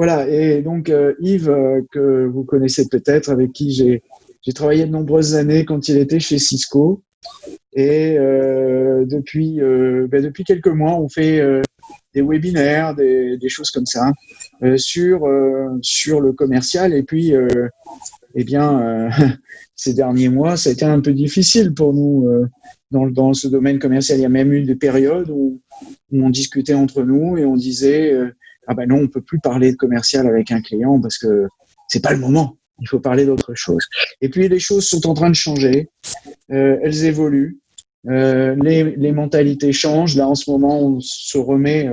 voilà, et donc Yves, que vous connaissez peut-être, avec qui j'ai travaillé de nombreuses années quand il était chez Cisco. Et depuis, ben, depuis quelques mois, on fait des webinaires, des, des, choses comme ça, sur, sur le commercial. Et puis, eh bien, ces derniers mois, ça a été un peu difficile pour nous euh, dans, dans, ce domaine commercial. Il y a même eu des périodes où, on discutait entre nous et on disait euh, ah ben non, on peut plus parler de commercial avec un client parce que c'est pas le moment. Il faut parler d'autre chose. Et puis les choses sont en train de changer. Euh, elles évoluent. Euh, les, mentalités changent. Là, en ce moment, on se remet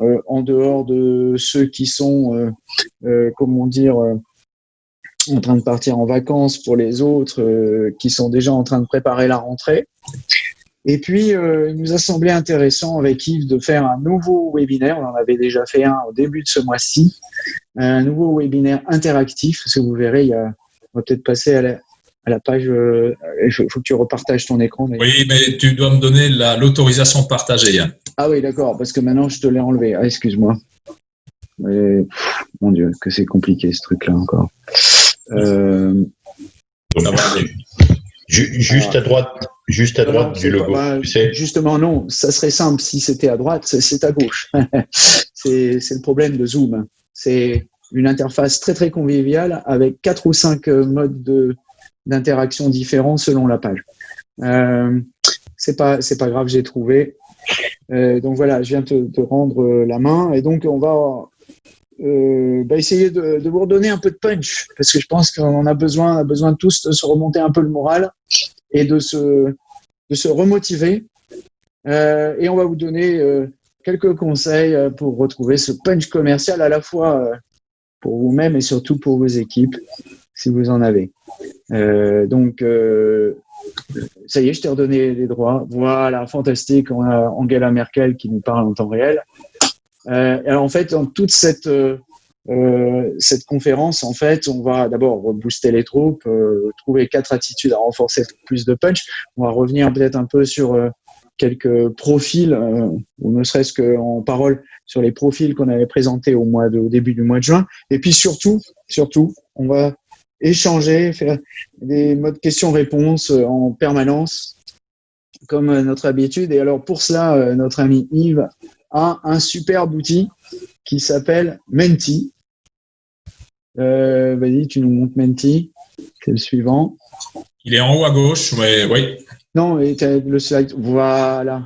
euh, en dehors de ceux qui sont, comment dire, en train de partir en vacances pour les autres qui sont déjà en train de préparer la rentrée. Et puis, euh, il nous a semblé intéressant avec Yves de faire un nouveau webinaire. On en avait déjà fait un au début de ce mois-ci. Un nouveau webinaire interactif, parce que vous verrez, il y a, on va peut-être passer à la, à la page. Euh, il faut, que tu repartages ton écran. Oui, mais tu dois me donner l'autorisation de partager, Yann. Ah oui, d'accord, parce que maintenant, je te l'ai enlevé. Ah, excuse-moi. Mon Dieu, que c'est compliqué ce truc-là encore. Euh, juste à droite, juste à droite du logo. Justement, non, ça serait simple. Si c'était à droite, c'est à gauche. c'est le problème de Zoom. C'est une interface très très conviviale avec quatre ou cinq euh, modes d'interaction différents selon la page. Euh, c'est pas c'est pas grave, j'ai trouvé. Euh, donc voilà, je viens te, te, rendre la main et donc on va euh, bah, essayer de, de, vous redonner un peu de punch, parce que je pense qu'on a besoin, a besoin de tous de se remonter un peu le moral et de se, de se remotiver. Euh, et on va vous donner euh, quelques conseils euh, pour retrouver ce punch commercial à la fois pour vous-même et surtout pour vos équipes, si vous en avez. donc, ça y est, je t'ai redonné les droits. Voilà, fantastique. On a Angela Merkel qui nous parle en temps réel. Alors en fait, dans toute cette euh, euh, cette conférence, en fait, on va d'abord booster les troupes, trouver quatre attitudes à renforcer plus de punch. On va revenir peut-être un peu sur quelques profils, ou ne serait-ce qu'en parole sur les profils qu'on avait présentés au mois de, au début du mois de juin. Et puis surtout, surtout, on va échanger, faire des modes questions-réponses en permanence, comme notre habitude. Et alors pour cela, notre ami Yves a un superbe outil qui s'appelle Menti. Euh, Vas-y, tu nous montres Menti. C'est le suivant. Il est en haut à gauche, oui. Non, et le slide. Voilà.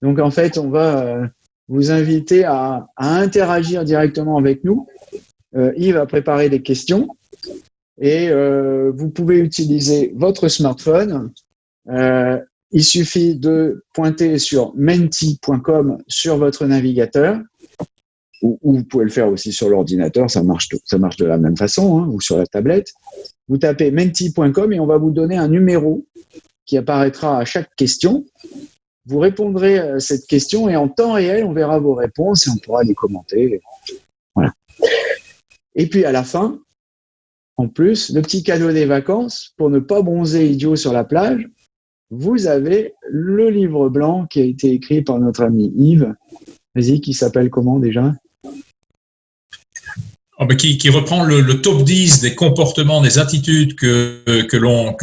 Donc en fait, on va euh, vous inviter à, à, interagir directement avec nous. Euh, Yves va préparer des questions et euh, vous pouvez utiliser votre smartphone euh, il suffit de pointer sur menti.com sur votre navigateur, ou, vous pouvez le faire aussi sur l'ordinateur, ça marche, ça marche de la même façon, hein, ou sur la tablette. Vous tapez menti.com et on va vous donner un numéro qui apparaîtra à chaque question. Vous répondrez à cette question et en temps réel, on verra vos réponses et on pourra les commenter. Voilà. Et puis à la fin, en plus, le petit cadeau des vacances, pour ne pas bronzer idiot sur la plage, vous avez le livre blanc qui a été écrit par notre ami Yves. Vas-y, qui s'appelle comment déjà? Qui, qui, reprend le, le, top 10 des comportements, des attitudes que, que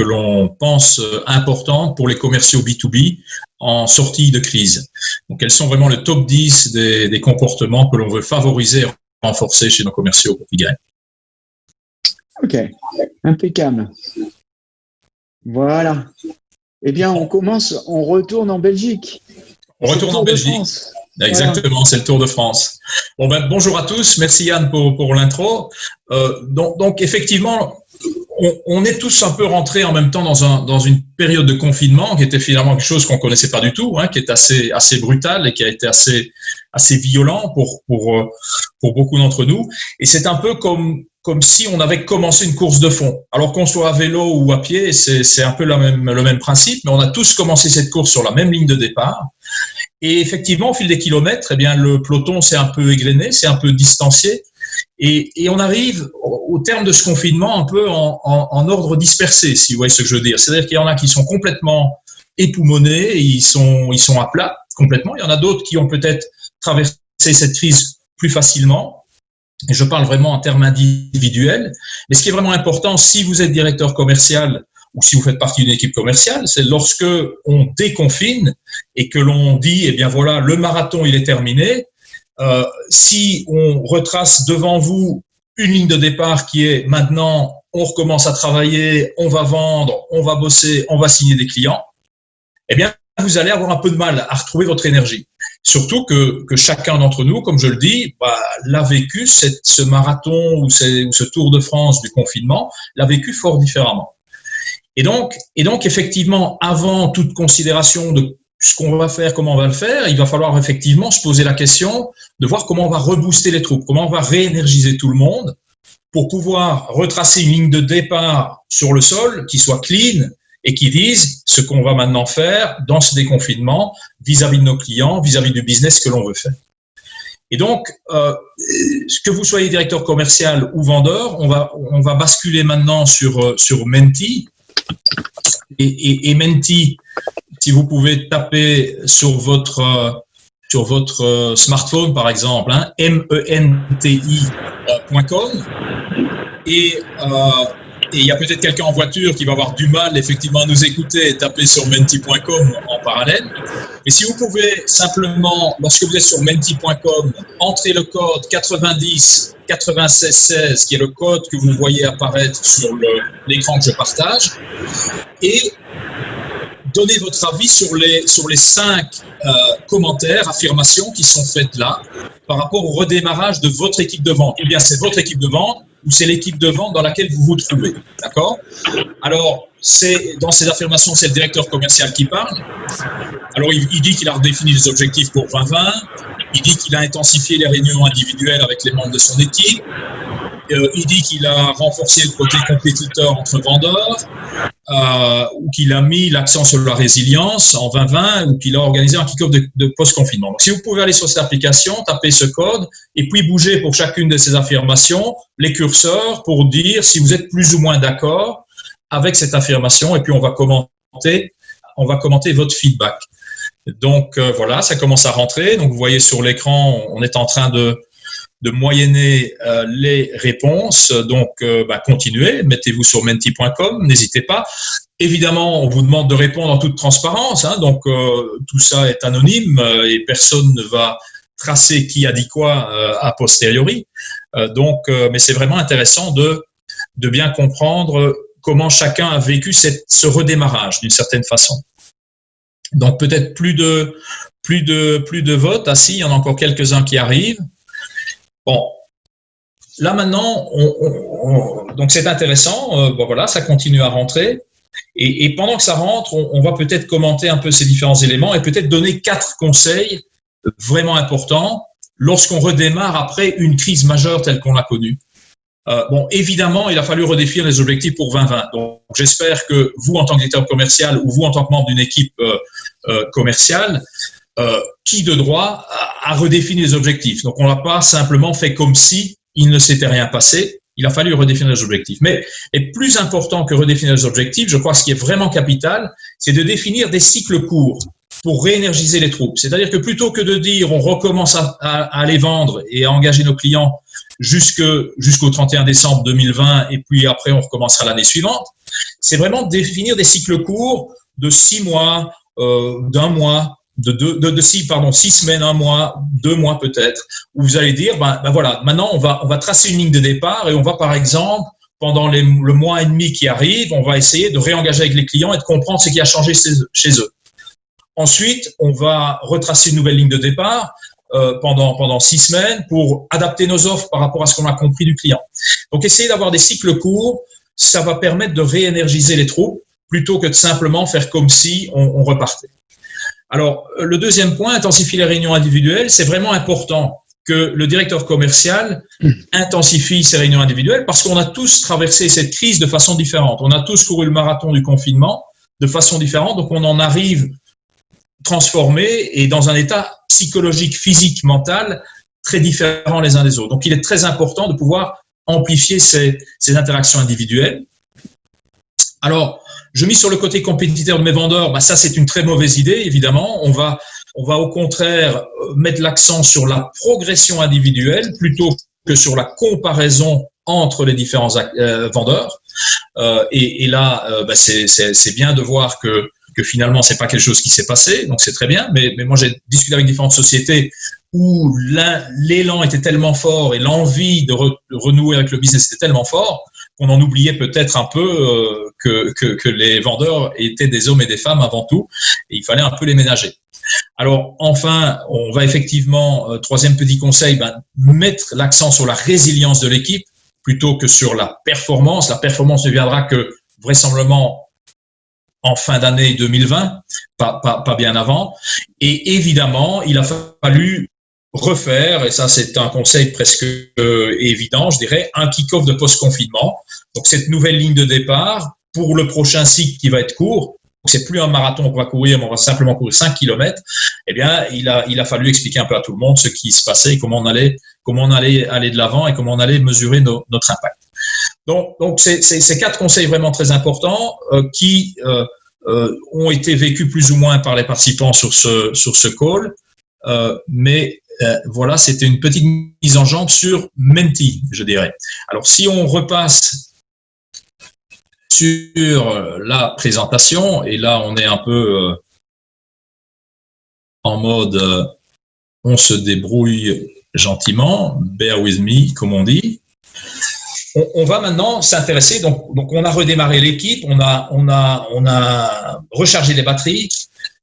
l'on pense importantes pour les commerciaux B2B en sortie de crise. Donc, quels sont vraiment le top 10 des, des comportements que l'on veut favoriser et renforcer chez nos commerciaux pour qu'ils Ok, impeccable. Voilà. Eh bien, on commence, on retourne en Belgique. On retourne en Belgique. Exactement, c'est le Tour de France. Bon ben, bonjour à tous, merci Yann pour, pour l'intro. Euh, donc, donc, effectivement, on, on, est tous un peu rentrés en même temps dans, un, dans une période de confinement qui était finalement quelque chose qu'on connaissait pas du tout, hein, qui est assez, assez brutal et qui a été assez, assez violent pour, pour, euh, pour beaucoup d'entre nous. Et c'est un peu comme, comme si on avait commencé une course de fond. Alors qu'on soit à vélo ou à pied, c'est un peu le même, le même principe, mais on a tous commencé cette course sur la même ligne de départ. Et effectivement, au fil des kilomètres, eh bien, le peloton s'est un peu égrené, s'est un peu distancié. Et, et, on arrive au terme de ce confinement un peu en, en, en ordre dispersé, si vous voyez ce que je veux dire. C'est-à-dire qu'il y en a qui sont complètement époumonés, ils sont, ils sont à plat complètement. Il y en a d'autres qui ont peut-être traversé cette crise plus facilement. Et je parle vraiment en termes individuels. Mais ce qui est vraiment important, si vous êtes directeur commercial ou si vous faites partie d'une équipe commerciale, c'est lorsque on déconfine et que l'on dit, eh bien voilà, le marathon, il est terminé. Euh, si on retrace devant vous une ligne de départ qui est maintenant, on recommence à travailler, on va vendre, on va bosser, on va signer des clients, eh bien, vous allez avoir un peu de mal à retrouver votre énergie. Surtout que, que chacun d'entre nous, comme je le dis, bah, l'a vécu, ce marathon ou, ou, ce Tour de France du confinement, l'a vécu fort différemment. Et donc, et donc, effectivement, avant toute considération de ce qu'on va faire, comment on va le faire, il va falloir effectivement se poser la question de voir comment on va rebooster les troupes, comment on va réénergiser tout le monde pour pouvoir retracer une ligne de départ sur le sol qui soit clean, et qui disent ce qu'on va maintenant faire dans ce déconfinement vis-à-vis de nos clients, vis-à-vis du business que l'on veut faire. Et donc, euh, que vous soyez directeur commercial ou vendeur, on va, on va basculer maintenant sur, euh, sur Menti. Et, Menti, si vous pouvez taper sur votre, euh, sur votre euh, smartphone, par exemple, hein, menti.com, et euh, et il y a peut-être quelqu'un en voiture qui va avoir du mal effectivement à nous écouter et taper sur menti.com en parallèle. Mais si vous pouvez simplement, lorsque vous êtes sur menti.com, entrer le code 90 96 16, qui est le code que vous voyez apparaître sur l'écran que je partage, et donner votre avis sur les, sur les cinq euh, commentaires, affirmations qui sont faites là par rapport au redémarrage de votre équipe de vente. Eh bien, c'est votre équipe de vente ou c'est l'équipe de vente dans laquelle vous vous trouvez. D'accord? Alors, c'est dans ces affirmations, c'est le directeur commercial qui parle. Alors, il, dit qu'il a redéfini les objectifs pour 2020. Il dit qu'il a intensifié les réunions individuelles avec les membres de son équipe. Euh, il dit qu'il a renforcé le côté compétiteur entre vendeurs, euh, ou qu'il a mis l'accent sur la résilience en 2020, ou qu'il a organisé un kick-off de, de post-confinement. Si vous pouvez aller sur cette application, taper ce code, et puis bouger pour chacune de ces affirmations les curseurs pour dire si vous êtes plus ou moins d'accord avec cette affirmation, et puis on va commenter, on va commenter votre feedback. Donc euh, voilà, ça commence à rentrer. Donc vous voyez sur l'écran, on est en train de de moyenner euh, les réponses. Donc, euh, bah, continuez, mettez-vous sur menti.com, n'hésitez pas. Évidemment, on vous demande de répondre en toute transparence, hein, donc euh, tout ça est anonyme et personne ne va tracer qui a dit quoi a posteriori. donc, mais c'est vraiment intéressant de, de bien comprendre comment chacun a vécu ce redémarrage d'une certaine façon. Donc peut-être plus de plus de plus de votes. Ah si, il y en a encore quelques-uns qui arrivent. Bon, là maintenant, on, on, donc c'est intéressant. Euh, bon voilà, ça continue à rentrer. Et, pendant que ça rentre, on va peut-être commenter un peu ces différents éléments et peut-être donner quatre conseils vraiment importants lorsqu'on redémarre après une crise majeure telle qu'on l'a connue. Euh, bon, évidemment, il a fallu redéfinir les objectifs pour 2020. Donc, j'espère que vous, en tant que commercial ou vous, en tant que membre d'une équipe euh, euh, commerciale, qui de droit a, redéfini les objectifs? Donc on n'a pas simplement fait comme si il ne s'était rien passé. Il a fallu redéfinir les objectifs. Mais et plus important que redéfinir les objectifs, je crois ce qui est vraiment capital, c'est de définir des cycles courts pour réénergiser les troupes. C'est-à-dire que plutôt que de dire on recommence à, aller vendre et à engager nos clients jusqu'au jusqu 31 décembre 2020 et puis après on recommencera l'année suivante, c'est vraiment définir des cycles courts de six mois, euh, d'un mois, de, deux, de, six, pardon, six semaines, un mois, deux mois peut-être, où vous allez dire, ben, ben, voilà, maintenant on va, on va tracer une ligne de départ et on va par exemple, pendant le mois et demi qui arrive, on va essayer de réengager avec les clients et de comprendre ce qui a changé chez eux. Ensuite, on va retracer une nouvelle ligne de départ euh, pendant, pendant six semaines pour adapter nos offres par rapport à ce qu'on a compris du client. Donc, essayer d'avoir des cycles courts, ça va permettre de réénergiser les troupes plutôt que de simplement faire comme si on, on repartait. Alors, le deuxième point, intensifier les réunions individuelles, c'est vraiment important que le directeur commercial intensifie ses réunions individuelles parce qu'on a tous traversé cette crise de façon différente. On a tous couru le marathon du confinement de façon différente, donc on en arrive transformé et dans un état psychologique, physique, mental très différent les uns des autres. Donc, il est très important de pouvoir amplifier ces, ces interactions individuelles. Alors, je mis sur le côté compétiteur de mes vendeurs, bah ça c'est une très mauvaise idée, évidemment. On va, on va au contraire mettre l'accent sur la progression individuelle plutôt que sur la comparaison entre les différents vendeurs. Et, là, bah, c'est bien de voir que que finalement c'est pas quelque chose qui s'est passé, donc c'est très bien. Mais, mais moi j'ai discuté avec différentes sociétés où l'élan était tellement fort et l'envie de, renouer avec le business était tellement fort qu'on en oubliait peut-être un peu euh, que, que, les vendeurs étaient des hommes et des femmes avant tout, et il fallait un peu les ménager. Alors enfin, on va effectivement, euh, troisième petit conseil, ben, mettre l'accent sur la résilience de l'équipe plutôt que sur la performance. La performance ne viendra que vraisemblablement en fin d'année 2020, pas, pas, pas, bien avant. Et évidemment, il a fallu refaire, et ça c'est un conseil presque euh, évident, je dirais, un kick-off de post-confinement. Donc cette nouvelle ligne de départ pour le prochain cycle qui va être court, c'est plus un marathon qu'on va courir, mais on va simplement courir 5 km, eh bien, il a, il a fallu expliquer un peu à tout le monde ce qui se passait, comment on allait, comment on allait aller de l'avant et comment on allait mesurer notre impact. Donc, donc c'est ces quatre conseils vraiment très importants euh, qui euh, euh, ont été vécus plus ou moins par les participants sur ce, sur ce call. Mais voilà, c'était une petite mise en jambe sur Menti, je dirais. Alors, si on repasse sur la présentation, et là, on est un peu en mode on se débrouille gentiment, bear with me, comme on dit. On, va maintenant s'intéresser, donc, donc on a redémarré l'équipe, on a, on, a, on a rechargé les batteries.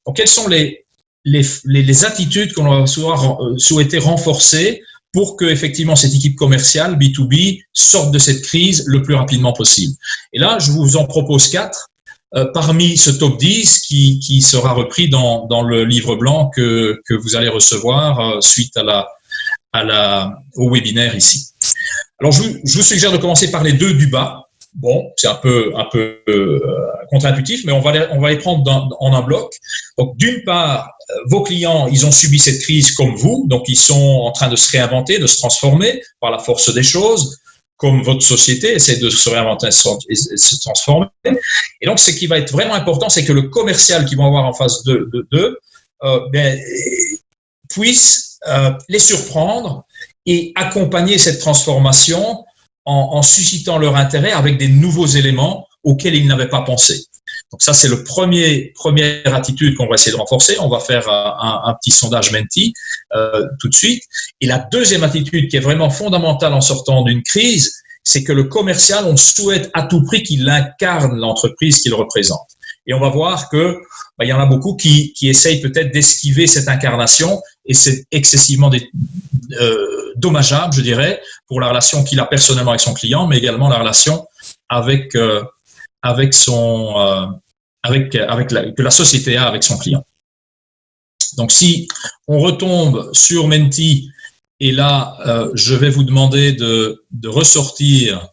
Donc, quelles sont les, les, les, attitudes qu'on va euh, souhaiter renforcer pour que effectivement cette équipe commerciale B2B sorte de cette crise le plus rapidement possible? Et là, je vous en propose quatre euh, parmi ce top 10 qui, qui sera repris dans, dans, le livre blanc que, que vous allez recevoir euh, suite à la, à la, au webinaire ici. Alors, je, je vous suggère de commencer par les deux du bas. Bon, c'est un peu, un peu euh, contre-intuitif, mais on va les, on va les prendre en un bloc. Donc, d'une part, euh, vos clients, ils ont subi cette crise comme vous, donc ils sont en train de se réinventer, de se transformer par la force des choses, comme votre société essaie de se réinventer et se transformer. Et donc, ce qui va être vraiment important, c'est que le commercial qu'ils vont avoir en face d'eux de, de, euh, ben, puisse euh, les surprendre et accompagner cette transformation en, suscitant leur intérêt avec des nouveaux éléments auxquels ils n'avaient pas pensé. Donc ça, c'est le premier première attitude qu'on va essayer de renforcer. On va faire un, petit sondage Menti euh, tout de suite. Et la deuxième attitude qui est vraiment fondamentale en sortant d'une crise, c'est que le commercial, on souhaite à tout prix qu'il incarne l'entreprise qu'il représente. Et on va voir que bah, il y en a beaucoup qui, qui essayent peut-être d'esquiver cette incarnation et c'est excessivement euh, dommageable, je dirais, pour la relation qu'il a personnellement avec son client, mais également la relation euh, euh, avec avec la, que la société a avec son client. Donc, si on retombe sur Menti, et là, je vais vous demander de, de ressortir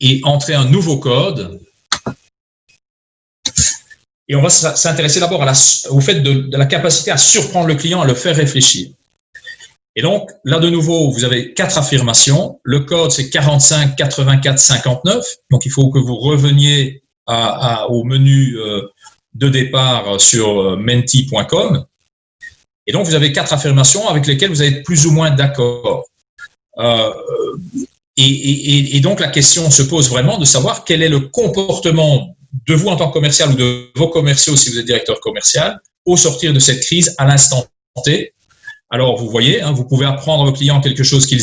et entrer un nouveau code. Et on va s'intéresser d'abord au fait de, la capacité à surprendre le client, à le faire réfléchir. Et donc, là de nouveau, vous avez quatre affirmations. Le code, c'est 45 84 59. Donc, il faut que vous reveniez au menu euh, de départ sur euh, menti.com. Et donc, vous avez quatre affirmations avec lesquelles vous être plus ou moins d'accord. Euh, et, donc, la question se pose vraiment de savoir quel est le comportement de vous en tant que commercial ou de vos commerciaux si vous êtes directeur commercial au sortir de cette crise à l'instant T. Alors, vous voyez, hein, vous pouvez apprendre aux clients quelque chose qu'ils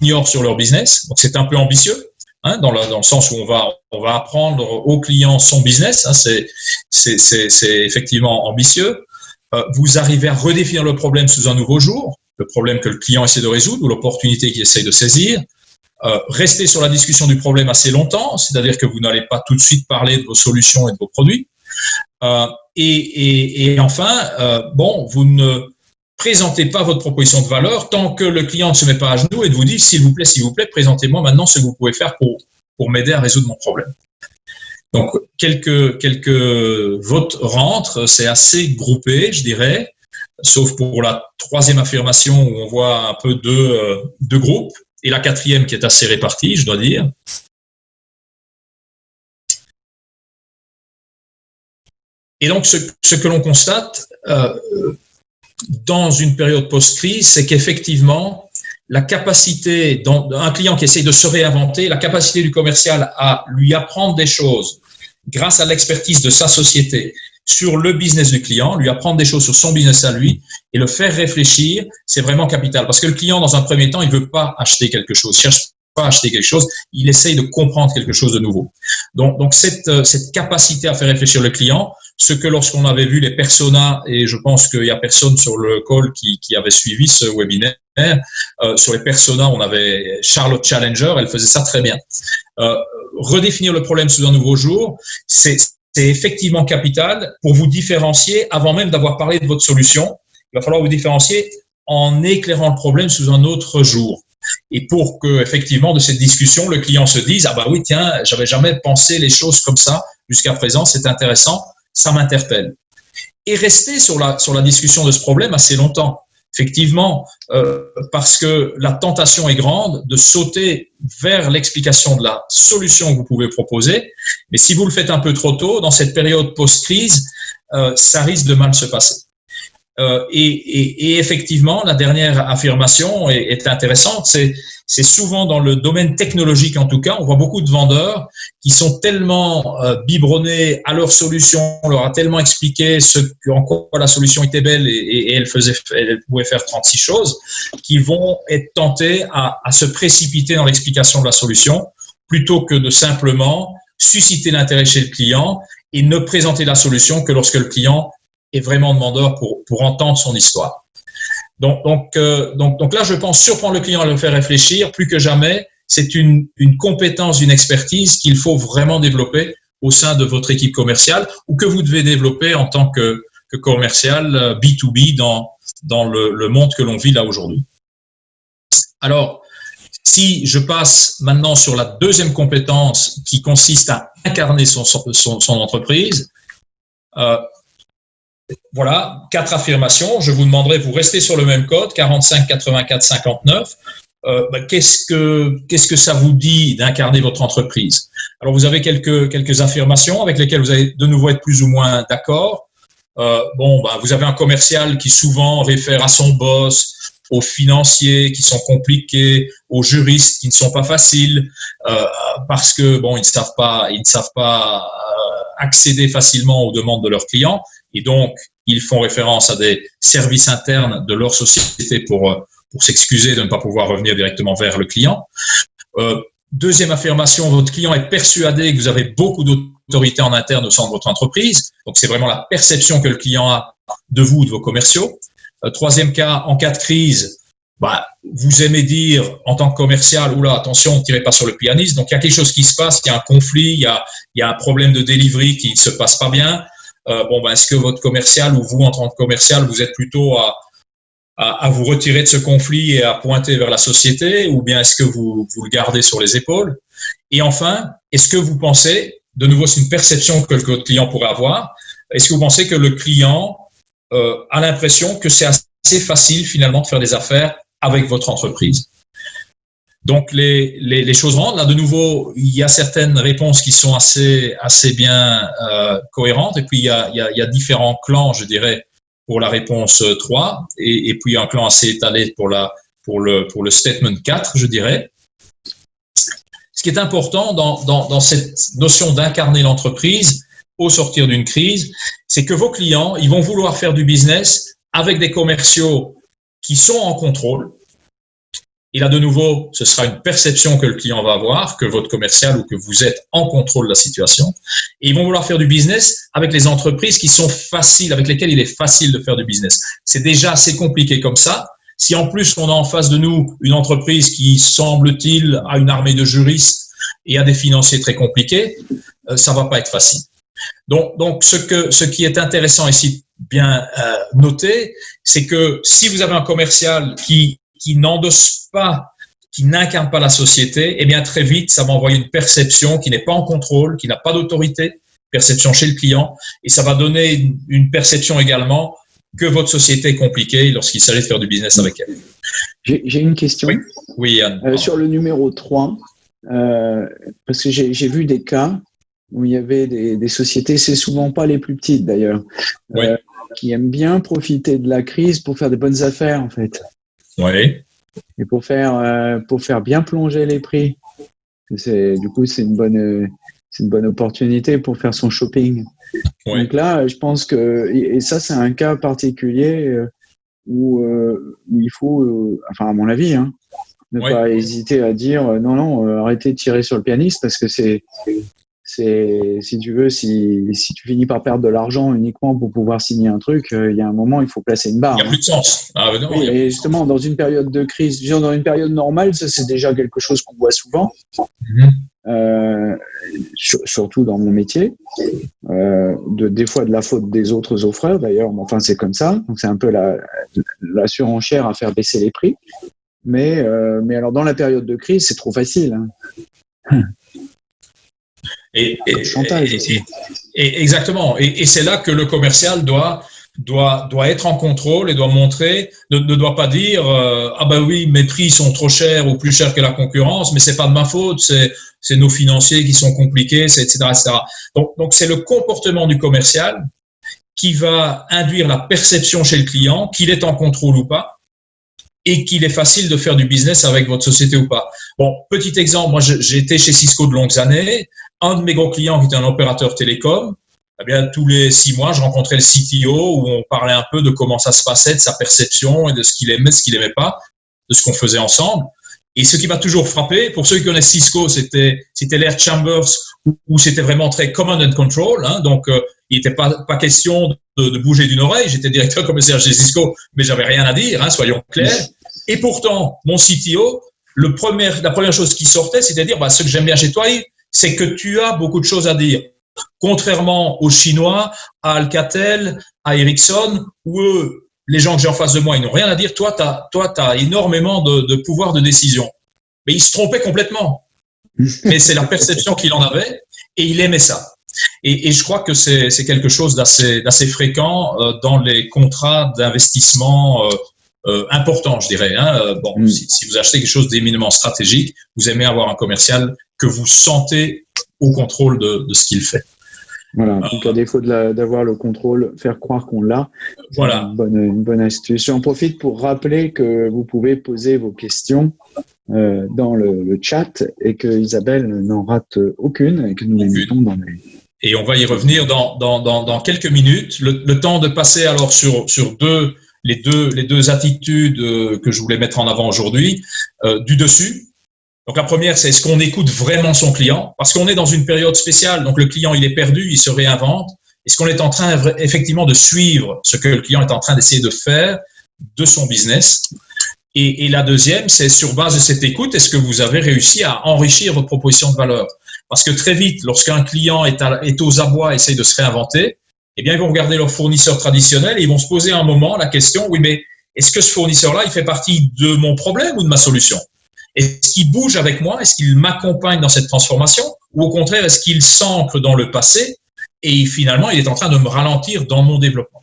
ignorent sur leur business. Donc, c'est un peu ambitieux, hein, dans, le, dans, le, sens où on va, on va apprendre aux clients son business. Hein, c'est effectivement ambitieux. Euh, vous arrivez à redéfinir le problème sous un nouveau jour, le problème que le client essaie de résoudre ou l'opportunité qu'il essaie de saisir. Euh, rester sur la discussion du problème assez longtemps, c'est-à-dire que vous n'allez pas tout de suite parler de vos solutions et de vos produits. Euh, et, et, enfin, euh, bon, vous ne présentez pas votre proposition de valeur tant que le client ne se met pas à genoux et de vous dit, s'il vous plaît, s'il vous plaît, présentez-moi maintenant ce que vous pouvez faire pour, pour m'aider à résoudre mon problème. Donc, quelques, quelques votes rentrent, c'est assez groupé, je dirais, sauf pour la troisième affirmation où on voit un peu deux, deux groupes et la quatrième qui est assez répartie, je dois dire. Et donc, ce, que l'on constate, euh, dans une période post-crise, c'est qu'effectivement, la capacité d'un client qui essaie de se réinventer, la capacité du commercial à lui apprendre des choses grâce à l'expertise de sa société sur le business du client, lui apprendre des choses sur son business à lui et le faire réfléchir, c'est vraiment capital. Parce que le client, dans un premier temps, il veut pas acheter quelque chose, il cherche pas à acheter quelque chose, il essaye de comprendre quelque chose de nouveau. Donc, donc cette, euh, cette capacité à faire réfléchir le client, ce que lorsqu'on avait vu les personas, et je pense qu'il y a personne sur le call qui, qui avait suivi ce webinaire, euh, sur les personas, on avait Charlotte Challenger, elle faisait ça très bien. Euh, redéfinir le problème sous un nouveau jour, c'est effectivement capital pour vous différencier avant même d'avoir parlé de votre solution. Il va falloir vous différencier en éclairant le problème sous un autre jour. Et pour que, effectivement, de cette discussion, le client se dise, ah bah oui, tiens, j'avais jamais pensé les choses comme ça jusqu'à présent, c'est intéressant, ça m'interpelle. Et rester sur la, sur la discussion de ce problème assez longtemps. Effectivement, euh, parce que la tentation est grande de sauter vers l'explication de la solution que vous pouvez proposer. Mais si vous le faites un peu trop tôt, dans cette période post-crise, euh, ça risque de mal se passer. Euh, et, effectivement, la dernière affirmation est, intéressante. C'est, souvent dans le domaine technologique, en tout cas, on voit beaucoup de vendeurs qui sont tellement euh, biberonnés à leur solution, on leur a tellement expliqué ce en quoi la solution était belle et, elle faisait, elle pouvait faire 36 choses, qu'ils vont être tentés à se précipiter dans l'explication de la solution plutôt que de simplement susciter l'intérêt chez le client et ne présenter la solution que lorsque le client est vraiment demandeur pour, pour entendre son histoire. Donc, donc, euh, donc, donc là, je pense surprendre le client à le faire réfléchir plus que jamais. C'est une, une compétence, une expertise qu'il faut vraiment développer au sein de votre équipe commerciale ou que vous devez développer en tant que, que commercial B2B euh, dans, dans le, le monde que l'on vit là aujourd'hui. Alors, si je passe maintenant sur la deuxième compétence qui consiste à incarner son, son, son entreprise, euh, voilà, quatre affirmations. Je vous demanderai, vous restez sur le même code, 45, 84, 59. Euh, bah, qu'est-ce que qu'est-ce que ça vous dit d'incarner votre entreprise? Alors vous avez quelques quelques affirmations avec lesquelles vous allez de nouveau être plus ou moins d'accord. Euh, bon, bah, vous avez un commercial qui souvent réfère à son boss, aux financiers qui sont compliqués, aux juristes qui ne sont pas faciles, euh, parce que bon, ils ne savent pas, ils ne savent pas euh, accéder facilement aux demandes de leurs clients. Et donc, ils font référence à des services internes de leur société pour, euh, pour s'excuser de ne pas pouvoir revenir directement vers le client. Euh, deuxième affirmation, votre client est persuadé que vous avez beaucoup d'autorité en interne au sein de votre entreprise. Donc, c'est vraiment la perception que le client a de vous, de vos commerciaux. Euh, troisième cas, en cas de crise, bah, vous aimez dire en tant que commercial, oula, attention, ne tirez pas sur le pianiste. Donc, il y a quelque chose qui se passe, il y a un conflit, il y a, il y a un problème de delivery qui ne se passe pas bien. Euh, bon, ben, est-ce que votre commercial ou vous, en tant que commercial, vous êtes plutôt à, vous retirer de ce conflit et à pointer vers la société ou bien est-ce que vous, vous le gardez sur les épaules? Et enfin, est-ce que vous pensez, de nouveau, c'est une perception que, que votre client pourrait avoir, est-ce que vous pensez que le client euh, a l'impression que c'est assez facile finalement de faire des affaires avec votre entreprise? Donc les, les, choses rentrent. Là, de nouveau, il y a certaines réponses qui sont assez, assez bien euh, cohérentes. Et puis, il y, a, il, y a, différents clans, je dirais, pour la réponse 3. Et, et puis, un clan assez étalé pour, la, pour, le, pour le statement 4, je dirais. Ce qui est important dans, dans, dans cette notion d'incarner l'entreprise au sortir d'une crise, c'est que vos clients, ils vont vouloir faire du business avec des commerciaux qui sont en contrôle, et là, de nouveau, ce sera une perception que le client va avoir, que votre commercial ou que vous êtes en contrôle de la situation. Et ils vont vouloir faire du business avec les entreprises qui sont faciles, avec lesquelles il est facile de faire du business. C'est déjà assez compliqué comme ça. Si en plus on a en face de nous une entreprise qui, semble-t-il, a une armée de juristes et a des financiers très compliqués, euh, ça va pas être facile. Donc, donc ce, que, ce qui est intéressant ici, bien euh, noté, c'est que si vous avez un commercial qui qui n'endosse pas, qui n'incarne pas la société, eh bien très vite, ça va envoyer une perception qui n'est pas en contrôle, qui n'a pas d'autorité, perception chez le client, et ça va donner une, perception également que votre société est compliquée lorsqu'il s'agit de faire du business avec elle. J'ai une question. Oui, euh, sur le numéro 3, euh, parce que j'ai vu des cas où il y avait des, des sociétés, c'est souvent pas les plus petites d'ailleurs, oui. euh, qui aiment bien profiter de la crise pour faire des bonnes affaires, en fait. Oui. Et pour faire, euh, pour faire bien plonger les prix. C'est, du coup, c'est une bonne, c'est une bonne opportunité pour faire son shopping. Donc là, je pense que, et ça, c'est un cas particulier euh, où, où il faut, enfin, à mon avis, hein, ne pas hésiter à dire non, non, arrêtez de tirer sur le pianiste parce que c'est, c'est si tu veux, si, si, tu finis par perdre de l'argent uniquement pour pouvoir signer un truc, euh, il y a un moment, il faut placer une barre. Il n'y a plus de sens. Ah, et justement, dans une période de crise, dans une période normale, ça c'est déjà quelque chose qu'on voit souvent, mhm. euh, surtout dans mon métier, euh, de, des fois de la faute des autres offreurs d'ailleurs, mais enfin c'est comme ça, donc c'est un peu la, la surenchère à faire baisser les prix. Mais, mais alors dans la période de crise, c'est trop facile. Hein. Et, et, exactement. Et, c'est là que le commercial doit, doit, doit être en contrôle et doit montrer, ne, ne doit pas dire euh, ah ben oui mes prix sont trop chers ou plus chers que la concurrence, mais c'est pas de ma faute, c'est c'est nos financiers qui sont compliqués, etc., etc. Donc donc c'est le comportement du commercial qui va induire la perception chez le client qu'il est en contrôle ou pas et qu'il est facile de faire du business avec votre société ou pas. Bon, petit exemple, moi j'ai été chez Cisco de longues années un de mes gros clients qui était un opérateur télécom, eh bien, tous les six mois, je rencontrais le CTO où on parlait un peu de comment ça se passait, de sa perception et de ce qu'il aimait, ce qu'il aimait pas, de ce qu'on faisait ensemble. Et ce qui m'a toujours frappé, pour ceux qui connaissent Cisco, c'était c'était l'Air Chambers où, c'était vraiment très command and control. Hein, donc, euh, il n'était pas pas question de, de bouger d'une oreille. J'étais directeur commercial chez Cisco, mais j'avais rien à dire. Hein, soyons clairs. Et pourtant, mon CTO, le premier, la première chose qui sortait, c'était dire bah, ce que j'aime bien chez toi, c'est que tu as beaucoup de choses à dire. Contrairement aux Chinois, à Alcatel, à Ericsson, où eux, les gens que j'ai en face de moi, ils n'ont rien à dire. Toi, tu as, toi, as énormément de, pouvoir de décision. Mais il se trompait complètement. Mais c'est la perception qu'il en avait et il aimait ça. Et, je crois que c'est quelque chose d'assez fréquent euh, dans les contrats d'investissement euh, euh, important, je dirais. Hein. Euh, bon, mm. si, vous achetez quelque chose d'éminemment stratégique, vous aimez avoir un commercial que vous sentez au contrôle de, ce qu'il fait. Voilà, donc à défaut d'avoir le contrôle, faire croire qu'on l'a. Voilà. Une bonne, une bonne astuce. J'en profite pour rappeler que vous pouvez poser vos questions euh, dans le, chat et que Isabelle n'en rate aucune et que nous les mettons dans les. Et on va y revenir dans, dans, dans, quelques minutes. Le, le, temps de passer alors sur, sur deux les deux, les deux attitudes euh, que je voulais mettre en avant aujourd'hui, euh, du dessus. Donc la première, c'est est-ce qu'on écoute vraiment son client? Parce qu'on est dans une période spéciale, donc le client, il est perdu, il se réinvente. Est-ce qu'on est en train effectivement de suivre ce que le client est en train d'essayer de faire de son business? Et, et, la deuxième, c'est sur base de cette écoute, est-ce que vous avez réussi à enrichir votre proposition de valeur? Parce que très vite, lorsqu'un client est, est aux abois, essaye de se réinventer, eh bien, ils vont regarder leur fournisseur traditionnel et ils vont se poser un moment la question, oui, mais est-ce que ce fournisseur-là, il fait partie de mon problème ou de ma solution? Est-ce qu'il bouge avec moi? Est-ce qu'il m'accompagne dans cette transformation? Ou au contraire, est-ce qu'il s'ancre dans le passé et finalement, il est en train de me ralentir dans mon développement?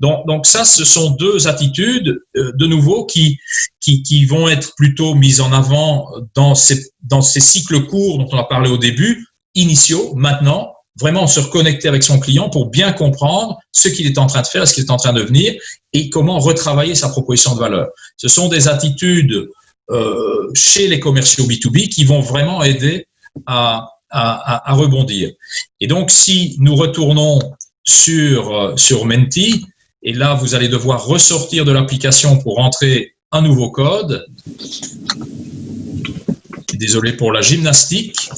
Donc, ça, ce sont deux attitudes, euh, de nouveau, qui, qui, qui, vont être plutôt mises en avant dans ces, dans ces cycles courts dont on a parlé au début, initiaux, maintenant, vraiment se reconnecter avec son client pour bien comprendre ce qu'il est en train de faire, ce qu'il est en train de devenir et comment retravailler sa proposition de valeur. Ce sont des attitudes euh, chez les commerciaux B2B qui vont vraiment aider à, à, à, rebondir. Et donc, si nous retournons sur, euh, sur Menti, et là, vous allez devoir ressortir de l'application pour entrer un nouveau code. Désolé pour la gymnastique.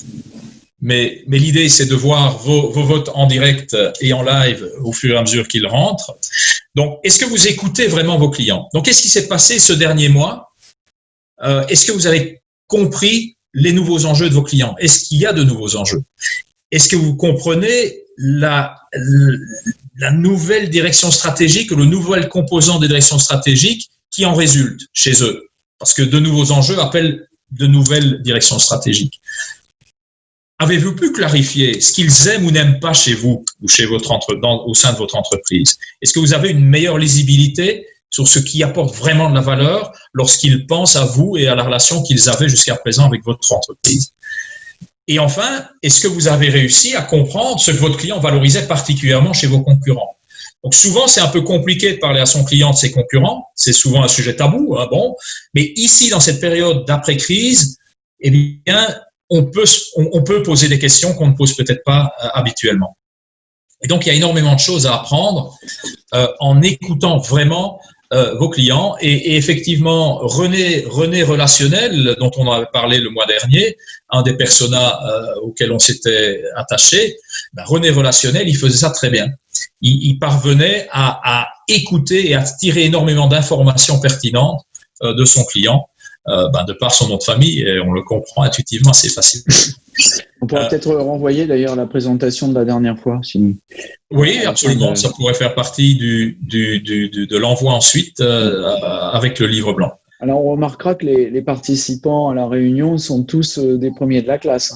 Mais, mais l'idée, c'est de voir vos, vos, votes en direct et en live au fur et à mesure qu'ils rentrent. Donc, est-ce que vous écoutez vraiment vos clients? Donc, qu'est-ce qui s'est passé ce dernier mois? Euh, Est-ce que vous avez compris les nouveaux enjeux de vos clients? Est-ce qu'il y a de nouveaux enjeux? Est-ce que vous comprenez la, la nouvelle direction stratégique, le nouvel composant des directions stratégiques qui en résulte chez eux? Parce que de nouveaux enjeux appellent de nouvelles directions stratégiques. Avez-vous pu clarifier ce qu'ils aiment ou n'aiment pas chez vous ou chez votre entre, au sein de votre entreprise? Est-ce que vous avez une meilleure lisibilité sur ce qui apporte vraiment de la valeur lorsqu'ils pensent à vous et à la relation qu'ils avaient jusqu'à présent avec votre entreprise? Et enfin, est-ce que vous avez réussi à comprendre ce que votre client valorisait particulièrement chez vos concurrents? Donc souvent, c'est un peu compliqué de parler à son client de ses concurrents. C'est souvent un sujet tabou. Hein, bon, mais ici, dans cette période d'après-crise, eh bien, on peut, on, peut poser des questions qu'on ne pose peut-être pas euh, habituellement. Et donc, il y a énormément de choses à apprendre euh, en écoutant vraiment euh, vos clients. Et, et, effectivement, René, René Relationnel, dont on a parlé le mois dernier, un des personas euh, auxquels on s'était attaché, ben René Relationnel, il faisait ça très bien. Il, il parvenait à, à, écouter et à tirer énormément d'informations pertinentes euh, de son client, euh, ben de par son nom de famille, et on le comprend intuitivement assez facilement. On pourrait euh, peut-être renvoyer d'ailleurs la présentation de la dernière fois. Oui, absolument. Ça pourrait faire partie du, du, du, de l'envoi ensuite euh, avec le livre blanc. Alors on remarquera que les, les, participants à la réunion sont tous euh, des premiers de la classe.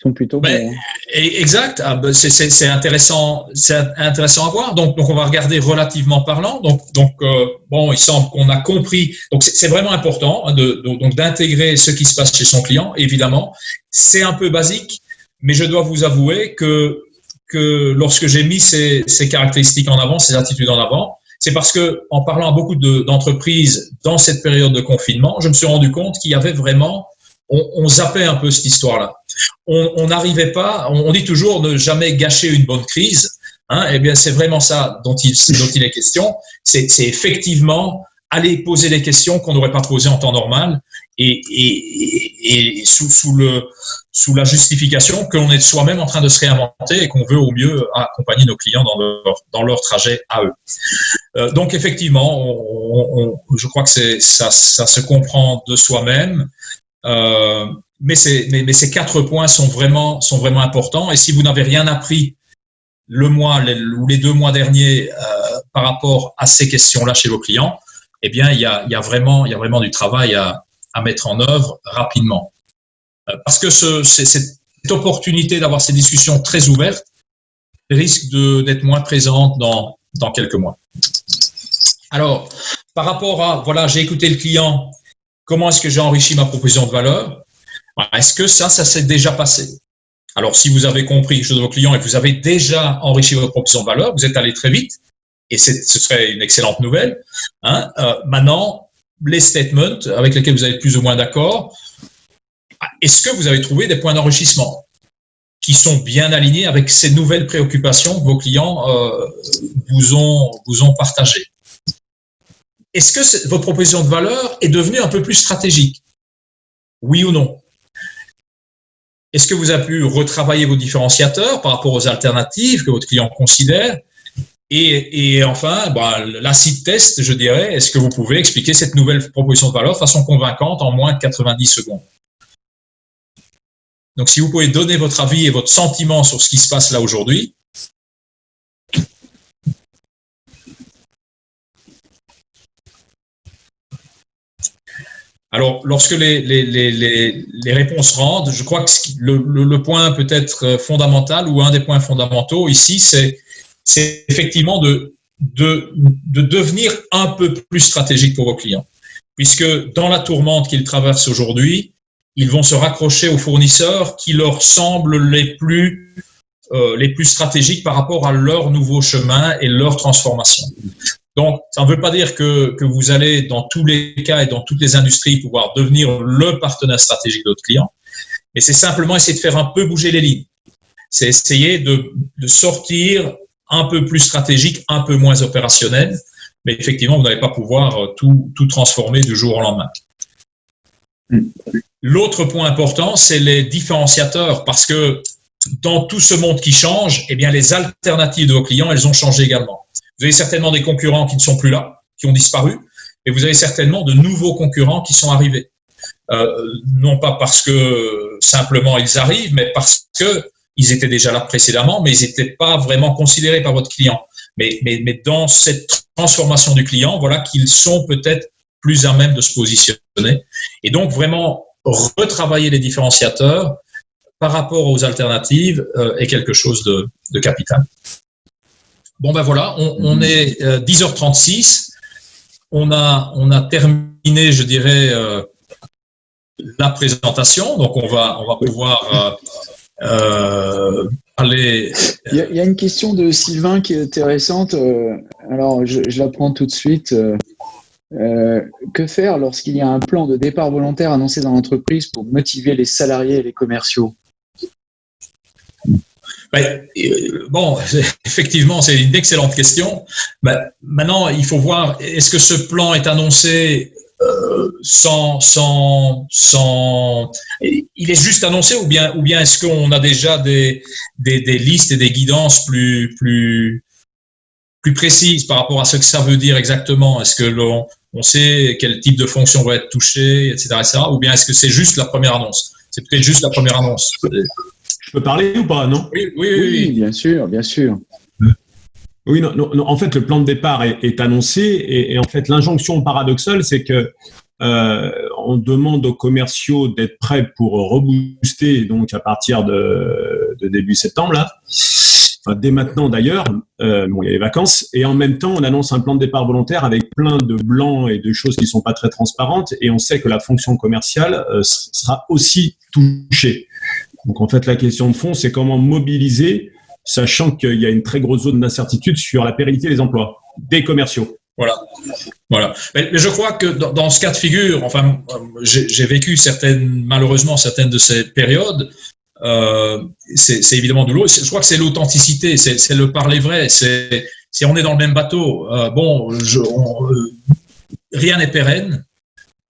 Sont plutôt ben. Exact, ah, ben, c'est intéressant, c'est intéressant à voir. Donc, donc, on va regarder relativement parlant. Donc, donc euh, bon, il semble qu'on a compris. Donc, c'est vraiment important hein, de, donc d'intégrer ce qui se passe chez son client. Évidemment, c'est un peu basique, mais je dois vous avouer que que lorsque j'ai mis ces, ces caractéristiques en avant, ces attitudes en avant, c'est parce que en parlant à beaucoup d'entreprises dans cette période de confinement, je me suis rendu compte qu'il y avait vraiment on, on, zappait un peu cette histoire-là. On n'arrivait pas, on, dit toujours ne jamais gâcher une bonne crise. Hein, eh bien, c'est vraiment ça dont il, est question. C'est effectivement aller poser des questions qu'on n'aurait pas posées en temps normal et, sous, la justification que l'on est soi-même en train de se réinventer et qu'on veut au mieux accompagner nos clients dans leur, trajet à eux. Euh, donc effectivement, je crois que ça, ça se comprend de soi-même. Euh, mais, mais, mais, ces quatre points sont vraiment, sont vraiment importants. Et si vous n'avez rien appris le mois ou les deux mois derniers euh, par rapport à ces questions-là chez vos clients, eh bien, il y a, y a, vraiment, y a vraiment du travail à, à mettre en œuvre rapidement. Euh, parce que ce, cette opportunité d'avoir ces discussions très ouvertes risque d'être moins présente dans, dans quelques mois. Alors, par rapport à, voilà, j'ai écouté le client, Comment est-ce que j'ai enrichi ma proposition de valeur? Est-ce que ça, ça s'est déjà passé? Alors, si vous avez compris quelque chose de vos clients et que vous avez déjà enrichi votre proposition de valeur, vous êtes allé très vite, et ce serait une excellente nouvelle. Hein euh, maintenant, les statements avec lesquels vous êtes plus ou moins d'accord, est-ce que vous avez trouvé des points d'enrichissement qui sont bien alignés avec ces nouvelles préoccupations que vos clients euh, vous, ont, vous ont partagées? Est-ce que votre proposition de valeur est devenue un peu plus stratégique? Oui ou non? Est-ce que vous avez pu retravailler vos différenciateurs par rapport aux alternatives que votre client considère? Et, enfin, bah, l'acide test, je dirais, est-ce que vous pouvez expliquer cette nouvelle proposition de valeur de façon convaincante en moins de 90 secondes? Donc, si vous pouvez donner votre avis et votre sentiment sur ce qui se passe là aujourd'hui, Alors, lorsque les, les, les, les, réponses rentrent, je crois que le, le, point peut-être fondamental ou un des points fondamentaux ici, c'est effectivement de, de, de devenir un peu plus stratégique pour vos clients. Puisque dans la tourmente qu'ils traversent aujourd'hui, ils vont se raccrocher aux fournisseurs qui leur semblent les plus, euh, les plus stratégiques par rapport à leur nouveau chemin et leur transformation. Donc, ça ne veut pas dire que, vous allez, dans tous les cas et dans toutes les industries, pouvoir devenir le partenaire stratégique de votre client, mais c'est simplement essayer de faire un peu bouger les lignes. C'est essayer de, sortir un peu plus stratégique, un peu moins opérationnel, mais effectivement, vous n'allez pas pouvoir euh, tout, transformer du jour au lendemain. L'autre point important, c'est les différenciateurs, parce que dans tout ce monde qui change, eh les alternatives de vos clients, elles ont changé également. Vous avez certainement des concurrents qui ne sont plus là, qui ont disparu, et vous avez certainement de nouveaux concurrents qui sont arrivés. Euh, non pas parce que simplement ils arrivent, mais parce que ils étaient déjà là précédemment, mais ils n'étaient pas vraiment considérés par votre client. Mais, mais, mais dans cette transformation du client, voilà qu'ils sont peut-être plus à même de se positionner. Et donc vraiment retravailler les différenciateurs par rapport aux alternatives euh, est quelque chose de, de capital. Bon ben voilà, on, on mhm. est 10h36. Euh, on a, on a terminé, je dirais, euh, la présentation. Donc on va, on va pouvoir euh, parler. Il y, a, une question de Sylvain qui est intéressante. alors, je, la prends tout de suite. que faire lorsqu'il y a un plan de départ volontaire annoncé dans l'entreprise pour motiver les salariés et les commerciaux? Ben, bon, effectivement, c'est une excellente question. Ben, maintenant, il faut voir, est-ce que ce plan est annoncé euh, sans, sans, sans, il est juste annoncé ou bien, ou bien est-ce qu'on a déjà des, des, des, listes et des guidances plus, plus, plus précises par rapport à ce que ça veut dire exactement? Est-ce que l'on on sait quel type de fonction va être touchée, etc., etc. ou bien est-ce que c'est juste la première annonce? C'est peut-être juste la première annonce. Je peux parler ou pas, non oui oui, oui, bien sûr, bien sûr. Oui, non, non, en fait, le plan de départ est, annoncé et, en fait, l'injonction paradoxale, c'est que euh, on demande aux commerciaux d'être prêts pour rebooster donc à partir de, début septembre là, enfin, dès maintenant d'ailleurs. Euh, bon, il y a les vacances et en même temps, on annonce un plan de départ volontaire avec plein de blancs et de choses qui sont pas très transparentes et on sait que la fonction commerciale euh, sera aussi touchée. Donc en fait, la question de fond, c'est comment mobiliser sachant qu'il y a une très grosse zone d'incertitude sur la pérennité des emplois, des commerciaux. Voilà. Voilà. Mais, je crois que dans, ce cas de figure, enfin, j'ai vécu certaines, malheureusement, certaines de ces périodes. Euh, c'est évidemment douloureux. Je crois que c'est l'authenticité, c'est le parler vrai. C'est si on est dans le même bateau. Euh, bon, je, euh, rien n'est pérenne.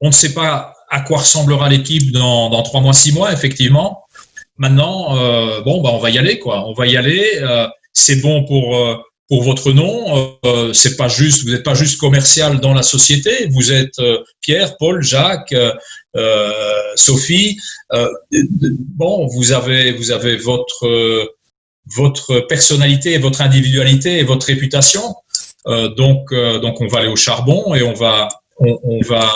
On ne sait pas à quoi ressemblera l'équipe dans, dans trois mois, six mois, effectivement. Maintenant, euh, bon, bah, on va y aller, quoi. On va y aller. Euh, c'est bon pour euh, pour votre nom. Euh, c'est pas juste, vous n'êtes pas juste commercial dans la société. Vous êtes Pierre, Paul, Jacques, Sophie. bon, vous avez vous avez votre votre personnalité, votre individualité et votre réputation. donc donc on va aller au charbon et on va on, va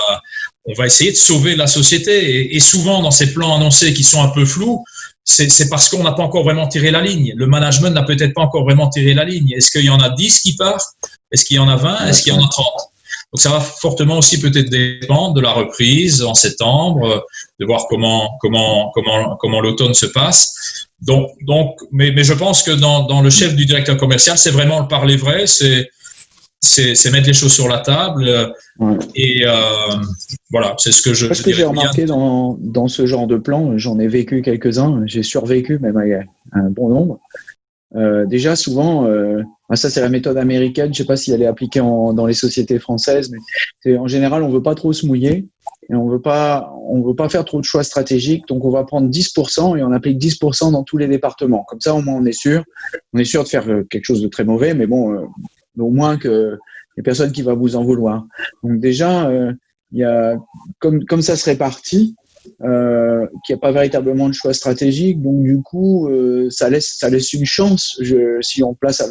on va essayer de sauver la société. Et, souvent, dans ces plans annoncés qui sont un peu flous, c'est parce qu'on n'a pas encore vraiment tiré la ligne. Le management n'a peut-être pas encore vraiment tiré la ligne. Est-ce qu'il y en a 10 qui partent? Est-ce qu'il y en a 20 Est-ce qu'il y en a 30 Donc ça va fortement aussi peut-être dépendre de la reprise en septembre, de voir comment comment comment comment l'automne se passe. Donc donc mais mais je pense que dans dans le chef du directeur commercial, c'est vraiment le parler vrai, c'est c'est mettre les choses sur la table. Euh, et euh, voilà, c'est ce que je. Ce que j'ai remarqué dans, dans, ce genre de plan, j'en ai vécu quelques-uns, j'ai survécu même un bon nombre. Euh, déjà, souvent, euh, ça c'est la méthode américaine, je sais pas si elle est appliquée en, dans les sociétés françaises, mais en général, on veut pas trop se mouiller et on veut pas, on veut pas faire trop de choix stratégiques, donc on va prendre 10% et on applique 10% dans tous les départements. Comme ça, au moins, on est sûr, on est sûr de faire quelque chose de très mauvais, mais bon, au moins que les personnes qui va vous en vouloir. Donc déjà, euh, il y a comme comme ça se répartit, euh, qu'il n'y a pas véritablement de choix stratégique. Donc du coup, euh, ça laisse ça laisse une chance. Si on place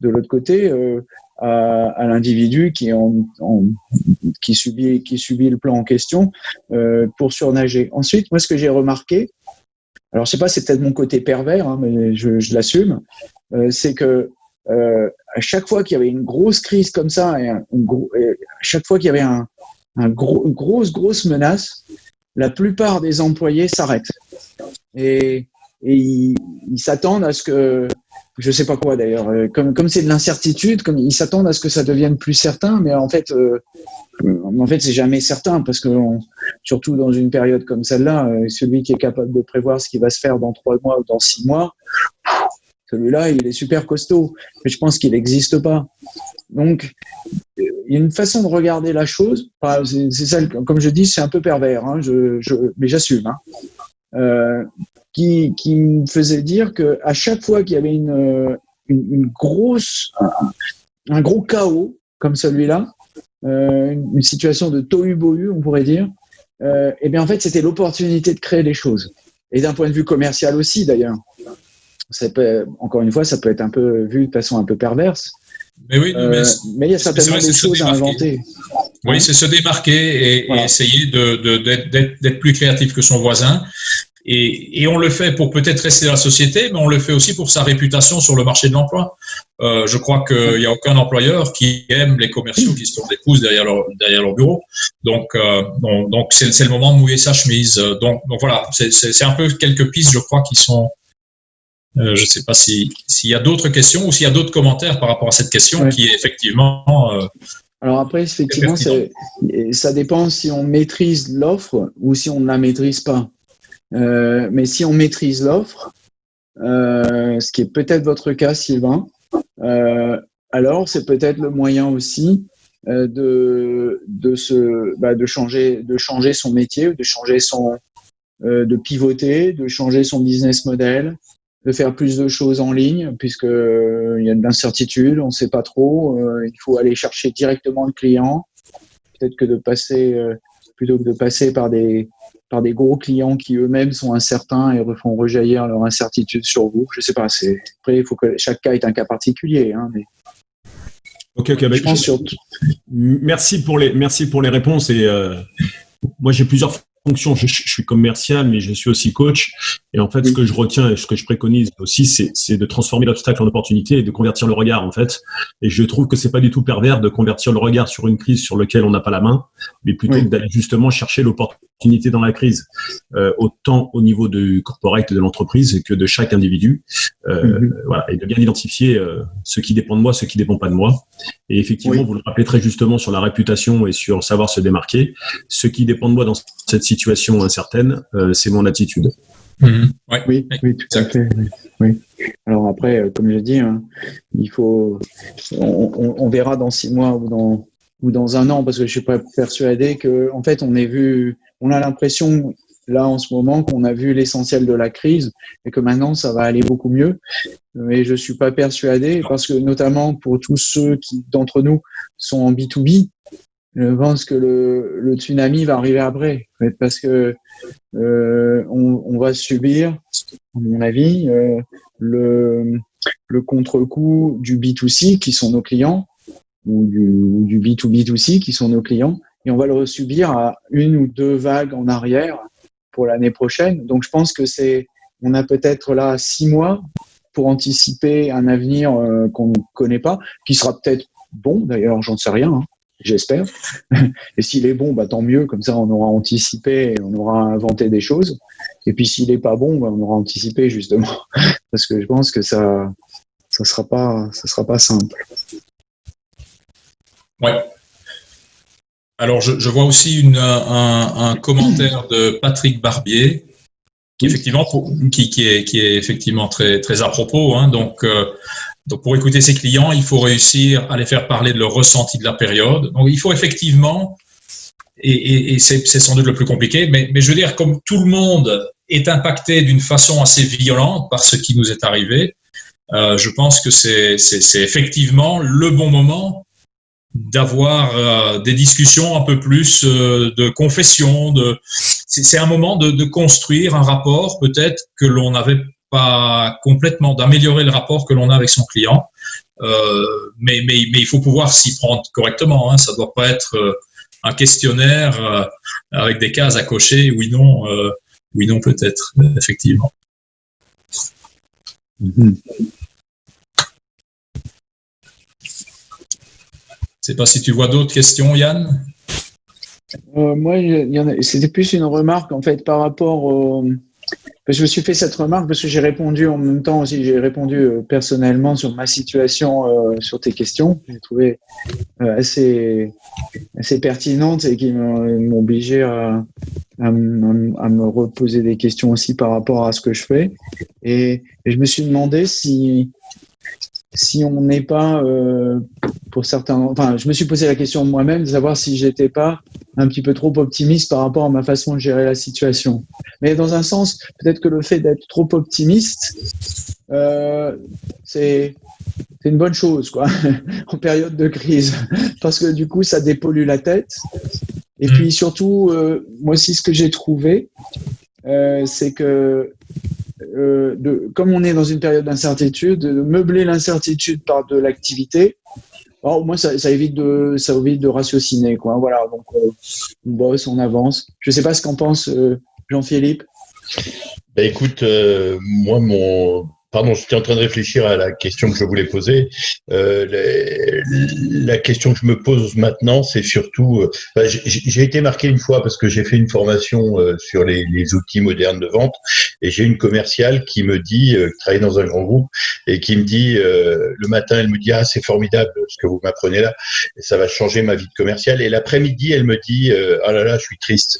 de l'autre côté à, l'individu qui en, qui subit qui subit le plan en question pour surnager. Ensuite, moi, ce que j'ai remarqué, alors je sais pas, c'est peut-être mon côté pervers, hein, mais je, l'assume, c'est que euh, à chaque fois qu'il y avait une grosse crise comme ça, et, à chaque fois qu'il y avait une grosse, grosse menace, la plupart des employés s'arrêtent. Et, ils s'attendent à ce que, je sais pas quoi d'ailleurs, euh, comme comme c'est de l'incertitude, comme ils s'attendent à ce que ça devienne plus certain, mais en fait, euh, en fait, c'est jamais certain parce que surtout dans une période comme celle-là, euh, celui qui est capable de prévoir ce qui va se faire dans trois mois ou dans six mois, celui-là, il est super costaud, mais je pense qu'il n'existe pas. Donc, il y a une façon de regarder la chose. C'est ça, comme je dis, c'est un peu pervers, hein, je, mais j'assume. Hein, euh, qui, me faisait dire que à chaque fois qu'il y avait une, une grosse, un, gros chaos comme celui-là, euh, une, situation de tohu-bohu, on pourrait dire, euh, eh bien en fait, c'était l'opportunité de créer des choses. Et d'un point de vue commercial aussi, d'ailleurs peut, encore une fois, ça peut être un peu vu de façon un peu perverse. Mais oui, euh, mais, il y a certainement des choses à inventer. Oui, c'est se démarquer et, essayer d'être plus créatif que son voisin. Et, et on le fait pour peut-être rester dans la société, mais on le fait aussi pour sa réputation sur le marché de l'emploi. Euh, je crois qu'il n'y a aucun employeur qui aime les commerciaux qui se tournent des pouces derrière leur, derrière leur bureau. Donc, euh, donc c'est le moment de mouiller sa chemise. Donc, donc voilà, c'est un peu quelques pistes, je crois, qui sont je ne sais pas s'il y a d'autres questions ou s'il y a d'autres commentaires par rapport à cette question qui est effectivement. Alors après, effectivement, ça dépend si on maîtrise l'offre ou si on ne la maîtrise pas. mais si on maîtrise l'offre, ce qui est peut-être votre cas, Sylvain, alors c'est peut-être le moyen aussi euh, de de se bah, de changer de changer son métier, de changer son euh, de pivoter, de changer son business model, de faire plus de choses en ligne puisque euh, il y a de l'incertitude, on ne sait pas trop. il faut aller chercher directement le client. Peut-être que de passer plutôt que de passer par des par des gros clients qui eux-mêmes sont incertains et refont rejaillir leur incertitude sur vous. Je sais pas. C'est après, il faut que chaque cas est un cas particulier. Hein, mais Ok, ok. Bah, merci pour les merci pour les réponses et euh, moi j'ai plusieurs fonction, je, suis commercial, mais je suis aussi coach. Et en fait, ce que je retiens et ce que je préconise aussi, c'est de transformer l'obstacle en opportunité et de convertir le regard, en fait. Et je trouve que c'est pas du tout pervers de convertir le regard sur une crise sur laquelle on n'a pas la main, mais plutôt d'aller justement chercher l'opportunité dans la crise, euh, autant au niveau du corporate de l'entreprise que de chaque individu. Euh, mhm. Voilà, et de bien identifier euh, ce qui dépend de moi, ce qui dépend pas de moi. Et effectivement, vous le rappelez très justement sur la réputation et sur savoir se démarquer. Ce qui dépend de moi dans cette situation incertaine, euh, c'est mon attitude. Mhm. Oui, oui, tout à fait. Oui. Alors après, comme je dis, hein, il faut, on, verra dans six mois ou dans ou dans un an, parce que je suis pas persuadé que, en fait, on est vu, on a l'impression là en ce moment qu'on a vu l'essentiel de la crise et que maintenant ça va aller beaucoup mieux. Mais je suis pas persuadé parce que notamment pour tous ceux qui d'entre nous sont en B2B, je pense que le, le, tsunami va arriver après, parce que euh, on, on, va subir, à mon avis, euh, le, le contre-coup du B2C qui sont nos clients, ou du, du B2B2C qui sont nos clients, et on va le subir à une ou deux vagues en arrière pour l'année prochaine. Donc je pense que c'est, on a peut-être là six mois pour anticiper un avenir euh, qu'on ne connaît pas, qui sera peut-être bon, d'ailleurs j'en sais rien, hein j'espère. Et s'il est bon, bah, tant mieux, comme ça on aura anticipé, on aura inventé des choses. Et puis s'il n'est pas bon, bah, on aura anticipé justement, parce que je pense que ça ça sera pas ça sera pas simple. Ouais. Alors je, vois aussi un, commentaire de Patrick Barbier qui effectivement est, effectivement très très à propos. Hein, donc euh, donc, pour écouter ses clients, il faut réussir à les faire parler de leur ressenti de la période. Donc, il faut effectivement, et, c'est sans doute le plus compliqué, mais, je veux dire, comme tout le monde est impacté d'une façon assez violente par ce qui nous est arrivé, euh, je pense que c'est effectivement le bon moment d'avoir euh, des discussions un peu plus euh, de confession. De, c'est un moment de, de, construire un rapport peut-être que l'on n'avait complètement d'améliorer le rapport que l'on a avec son client, euh, mais, mais, mais, il faut pouvoir s'y prendre correctement. Hein. Ça ne doit pas être euh, un questionnaire euh, avec des cases à cocher, oui, non, oui, non, peut-être, effectivement. Je ne sais pas si tu vois d'autres questions, Yann. moi, c'était plus une remarque en fait par rapport au, je me suis fait cette remarque parce que j'ai répondu en même temps aussi, j'ai répondu euh, personnellement sur ma situation, euh, sur tes questions. J'ai trouvé euh, assez, assez pertinente et qui m'ont obligé à, me reposer des questions aussi par rapport à ce que je fais. Et, je me suis demandé si, on n'est pas, euh, pour certains, enfin, je me suis posé la question moi-même de savoir si j'étais pas un petit peu trop optimiste par rapport à ma façon de gérer la situation. Mais dans un sens, peut-être que le fait d'être trop optimiste, euh, c'est c'est une bonne chose, quoi, en période de crise, parce que du coup, ça dépollue la tête. Et puis surtout, euh, moi aussi, ce que j'ai trouvé, euh, c'est que euh, de, comme on est dans une période d'incertitude, de meubler l'incertitude par de l'activité, au moins ça, évite de ça évite de ratiociner quoi. Voilà, donc euh, on bosse, on avance. Je sais pas ce qu'en pense euh, Jean-Philippe. Bah écoute, moi mon pardon, j'étais en train de réfléchir à la question que je voulais poser. Euh, la question que je me pose maintenant, c'est surtout, euh, bah, j'ai été marqué une fois parce que j'ai fait une formation euh, sur les, les, outils modernes de vente et j'ai une commerciale qui me dit, euh, qui travaille dans un grand groupe et qui me dit le matin, elle me dit ah c'est formidable ce que vous m'apprenez là, ça va changer ma vie de commerciale. Et l'après-midi, elle me dit ah là là, je suis triste.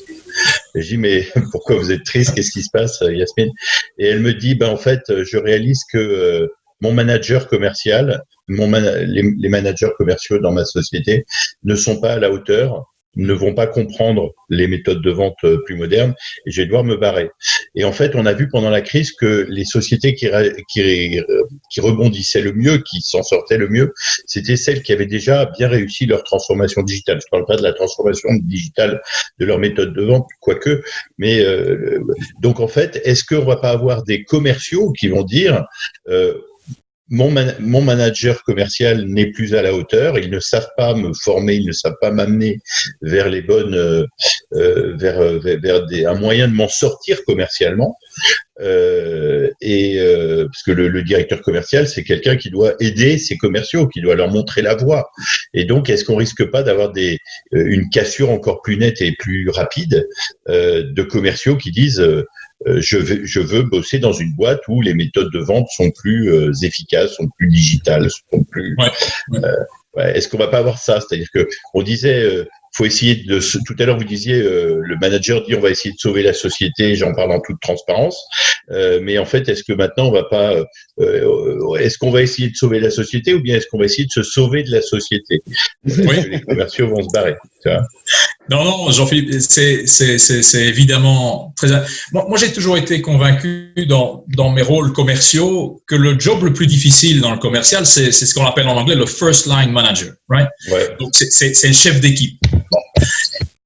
Je dis mais pourquoi vous êtes triste? Qu'est-ce qui se passe, Yasmine? Et elle me dit ben en fait, je réalise que euh, mon manager commercial, mon les, managers commerciaux dans ma société ne sont pas à la hauteur ne vont pas comprendre les méthodes de vente euh, plus modernes et je vais devoir me barrer. Et en fait, on a vu pendant la crise que les sociétés qui, qui rebondissaient le mieux, qui s'en sortaient le mieux, c'était celles qui avaient déjà bien réussi leur transformation digitale. Je ne parle pas de la transformation digitale de leur méthode de vente, quoique, mais euh, donc en fait, est-ce qu'on va pas avoir des commerciaux qui vont dire euh, mon, mon, manager commercial n'est plus à la hauteur, ils ne savent pas me former, ils ne savent pas m'amener vers les bonnes, euh, euh vers, euh, vers, des, un moyen de m'en sortir commercialement. Euh, et euh, parce que le, le, directeur commercial, c'est quelqu'un qui doit aider ses commerciaux, qui doit leur montrer la voie. Et donc, est-ce qu'on risque pas d'avoir des une cassure encore plus nette et plus rapide de commerciaux qui disent je, veux, je veux bosser dans une boîte où les méthodes de vente sont plus euh, efficaces, sont plus digitales, sont plus. Ouais. Euh, Est-ce qu'on va pas avoir ça? C'est-à-dire que on disait, faut essayer de. Tout à l'heure, vous disiez, le manager dit, on va essayer de sauver la société. J'en parle en toute transparence. mais en fait, est-ce que maintenant, on va pas Est-ce qu'on va essayer de sauver la société ou bien est-ce qu'on va essayer de se sauver de la société? Oui. Les commerciaux vont se barrer. Tu vois non, non, Jean-Philippe, c'est évidemment très. Moi, moi j'ai toujours été convaincu dans, dans mes rôles commerciaux que le job le plus difficile dans le commercial, c'est ce qu'on appelle en anglais le first line manager, right? Ouais. Donc, c'est le chef d'équipe.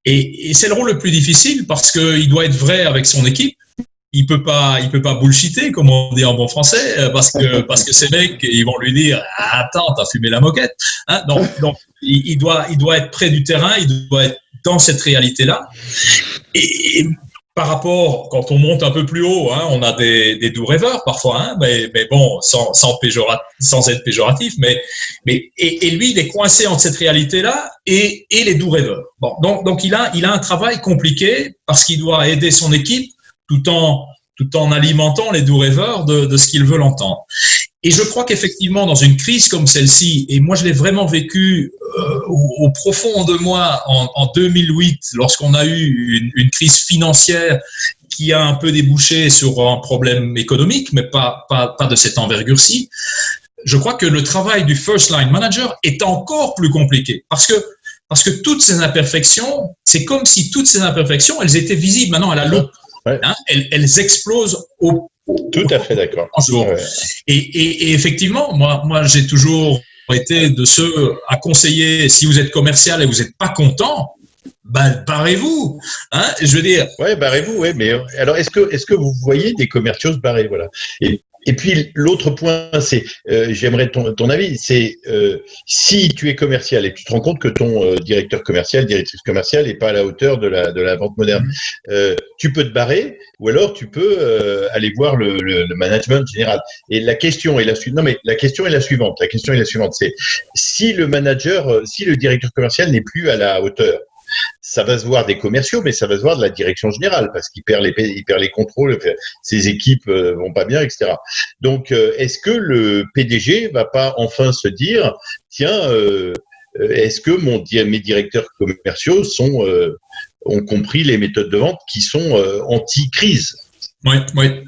Et, et c'est le rôle le plus difficile parce qu'il doit être vrai avec son équipe il peut pas, il peut pas bullshiter, comme on dit en bon français, euh, parce que parce que ces mecs, ils vont lui dire attends, t'as fumé la moquette. Hein donc donc il, doit il doit être près du terrain, il doit être dans cette réalité là. Et, par rapport, quand on monte un peu plus haut, hein, on a des, doux rêveurs parfois, hein, mais, bon, sans, sans, sans être péjoratif, mais, mais et, et, lui, il est coincé entre cette réalité-là et, et les doux rêveurs. Bon, donc, donc il, a, il a un travail compliqué parce qu'il doit aider son équipe tout en, tout en alimentant les doux rêveurs de, de ce qu'ils veulent entendre. Et je crois qu'effectivement, dans une crise comme celle-ci, et moi je l'ai vraiment vécu euh, au, profond de moi en, en 2008, lorsqu'on a eu une, une, crise financière qui a un peu débouché sur un problème économique, mais pas, pas, pas de cette envergure-ci, je crois que le travail du first line manager est encore plus compliqué parce que parce que toutes ces imperfections, c'est comme si toutes ces imperfections, elles étaient visibles maintenant à la loupe. Hein, elles, explosent au. Tout à fait d'accord. Et, et, et, effectivement, moi, moi j'ai toujours été de ceux à conseiller, si vous êtes commercial et vous n'êtes pas content, ben, barrez-vous. Hein, je veux dire. Ouais, barrez-vous, ouais. Mais alors, est-ce que, est-ce que vous voyez des commerciaux se barrer, voilà. Et et puis l'autre point, c'est, euh, j'aimerais ton, ton, avis, c'est euh, si tu es commercial et tu te rends compte que ton euh, directeur commercial, directrice commerciale n'est pas à la hauteur de la, de la vente moderne, mmh. euh, tu peux te barrer ou alors tu peux euh, aller voir le, le, le, management général. Et la question est la suivante. Non mais la question est la suivante. La question est la suivante. C'est si le manager, si le directeur commercial n'est plus à la hauteur, ça va se voir des commerciaux, mais ça va se voir de la direction générale parce qu'il perd les, contrôles, ses équipes euh, vont pas bien, etc. Donc, euh, est-ce que le PDG va pas enfin se dire, tiens, euh, est-ce que mes directeurs commerciaux ont compris les méthodes de vente qui sont anti-crise? Oui, oui.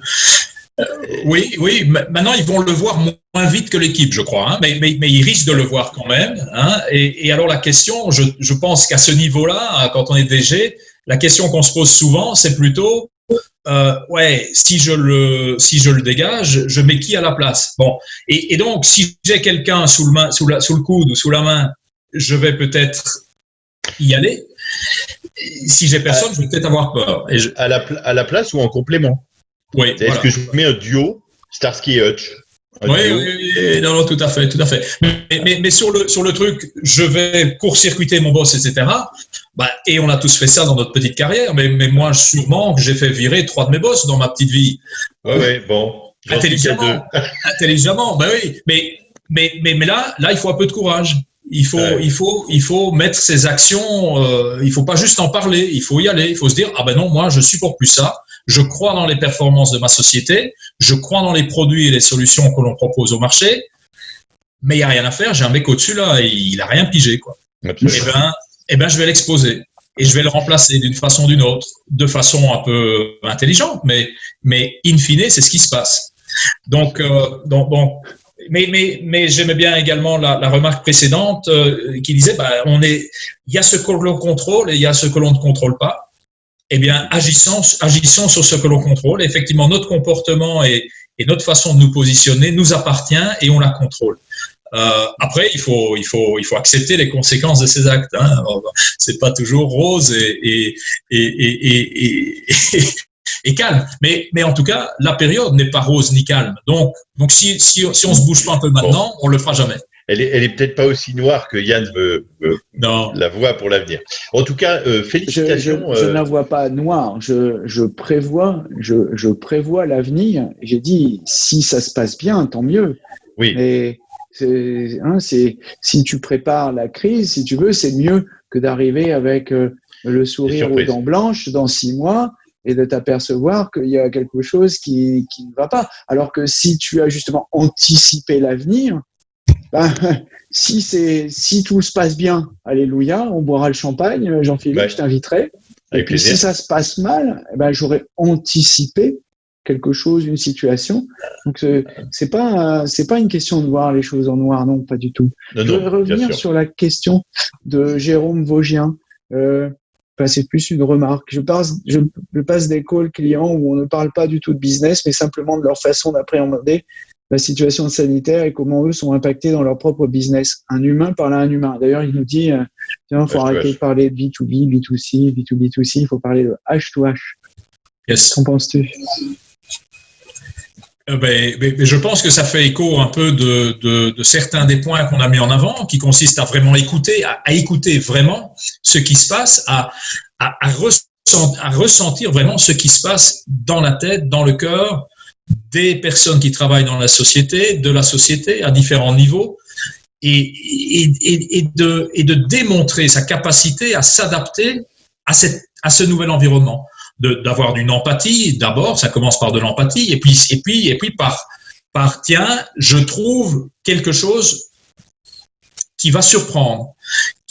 Oui, oui. Maintenant, ils vont le voir moins vite que l'équipe, je crois. Hein. Mais, mais, mais, ils risquent de le voir quand même. Hein. Et, alors, la question, je, je pense qu'à ce niveau-là, quand on est DG, la question qu'on se pose souvent, c'est plutôt euh, ouais, si je le si je le dégage, je mets qui à la place? Bon, et, donc si j'ai quelqu'un sous le sous, la, sous le coude ou sous la main, je vais peut-être y aller. Si j'ai personne, je vais peut-être avoir peur. À, la, à la place ou en complément? Oui. Est-ce que je mets un duo Starsky et Hutch? Oui, oui, oui, non, non, tout à fait, tout à fait. Mais, mais, mais sur le sur le truc, je vais court-circuiter mon boss, etc. Bah, et on a tous fait ça dans notre petite carrière. Mais, mais moi, sûrement, j'ai fait virer trois de mes boss dans ma petite vie. Oui, oui, bon. Intelligemment. Intelligemment, ben oui. Mais, mais, mais, mais là, là, il faut un peu de courage. Il faut, il faut, il faut mettre ses actions. Euh, il faut pas juste en parler. Il faut y aller. Il faut se dire ah ben non, moi je supporte plus ça. Je crois dans les performances de ma société. Je crois dans les produits et les solutions que l'on propose au marché. Mais il y a rien à faire. J'ai un mec au-dessus là, et il a rien pigé quoi. Eh ben, eh ben, je vais l'exposer et je vais le remplacer d'une façon ou d'une autre, de façon un peu intelligente, mais, mais in fine, c'est ce qui se passe. Donc, euh, donc, donc mais, mais, mais j'aimais bien également la, la remarque précédente euh, qui disait, bah, on est, il y a ce que l'on contrôle et il y a ce que l'on ne contrôle pas. Eh bien, agissons, sur ce que l'on contrôle. Effectivement, notre comportement et, notre façon de nous positionner nous appartient et on la contrôle. Euh, après, il faut, accepter les conséquences de ces actes. Hein. C'est pas toujours rose et, calme. Mais, en tout cas, la période n'est pas rose ni calme. Donc, donc si, si, si on se bouge pas un peu maintenant, on le fera jamais. Elle est, elle est peut-être pas aussi noire que Yann veut, non. la voit pour l'avenir. En tout cas, euh, félicitations. Je, je, euh... ne la vois pas noire. Je, je prévois, je, je prévois l'avenir. J'ai dit, si ça se passe bien, tant mieux. Oui. Mais Hein, c'est si tu prépares la crise, si tu veux, c'est mieux que d'arriver avec euh, le sourire aux dents blanches dans six mois et de t'apercevoir qu'il y a quelque chose qui, qui, ne va pas. Alors que si tu as justement anticipé l'avenir, ben, si c'est si tout se passe bien, alléluia, on boira le champagne, Jean-Philippe, je t'inviterai. Et puis si ça se passe mal, eh ben, j'aurais anticipé quelque chose, une situation. Donc c'est pas c'est pas une question de voir les choses en noir, non, pas du tout. je voudrais revenir sur la question de Jérôme Vaugien. Euh, c'est plus une remarque. Je passe, je, passe des calls clients où on ne parle pas du tout de business, mais simplement de leur façon d'appréhender la situation sanitaire et comment eux sont impactés dans leur propre business. Un humain parle à un humain. D'ailleurs, il nous dit, euh, il faut arrêter de parler de B2B, B2C, B2B2C, il faut parler de H2H. Yes. Qu'en penses-tu? Euh, ben, ben, ben, je pense que ça fait écho un peu de, de, de certains des points qu'on a mis en avant, qui consistent à vraiment écouter, à, à écouter vraiment ce qui se passe, à, à, ressentir vraiment ce qui se passe dans la tête, dans le cœur des personnes qui travaillent dans la société, de la société à différents niveaux, et, et, et, de, et de démontrer sa capacité à s'adapter à, à ce nouvel environnement d'avoir d'une empathie. D'abord, ça commence par de l'empathie, et puis, et puis, et puis par, par tiens, je trouve quelque chose qui va surprendre.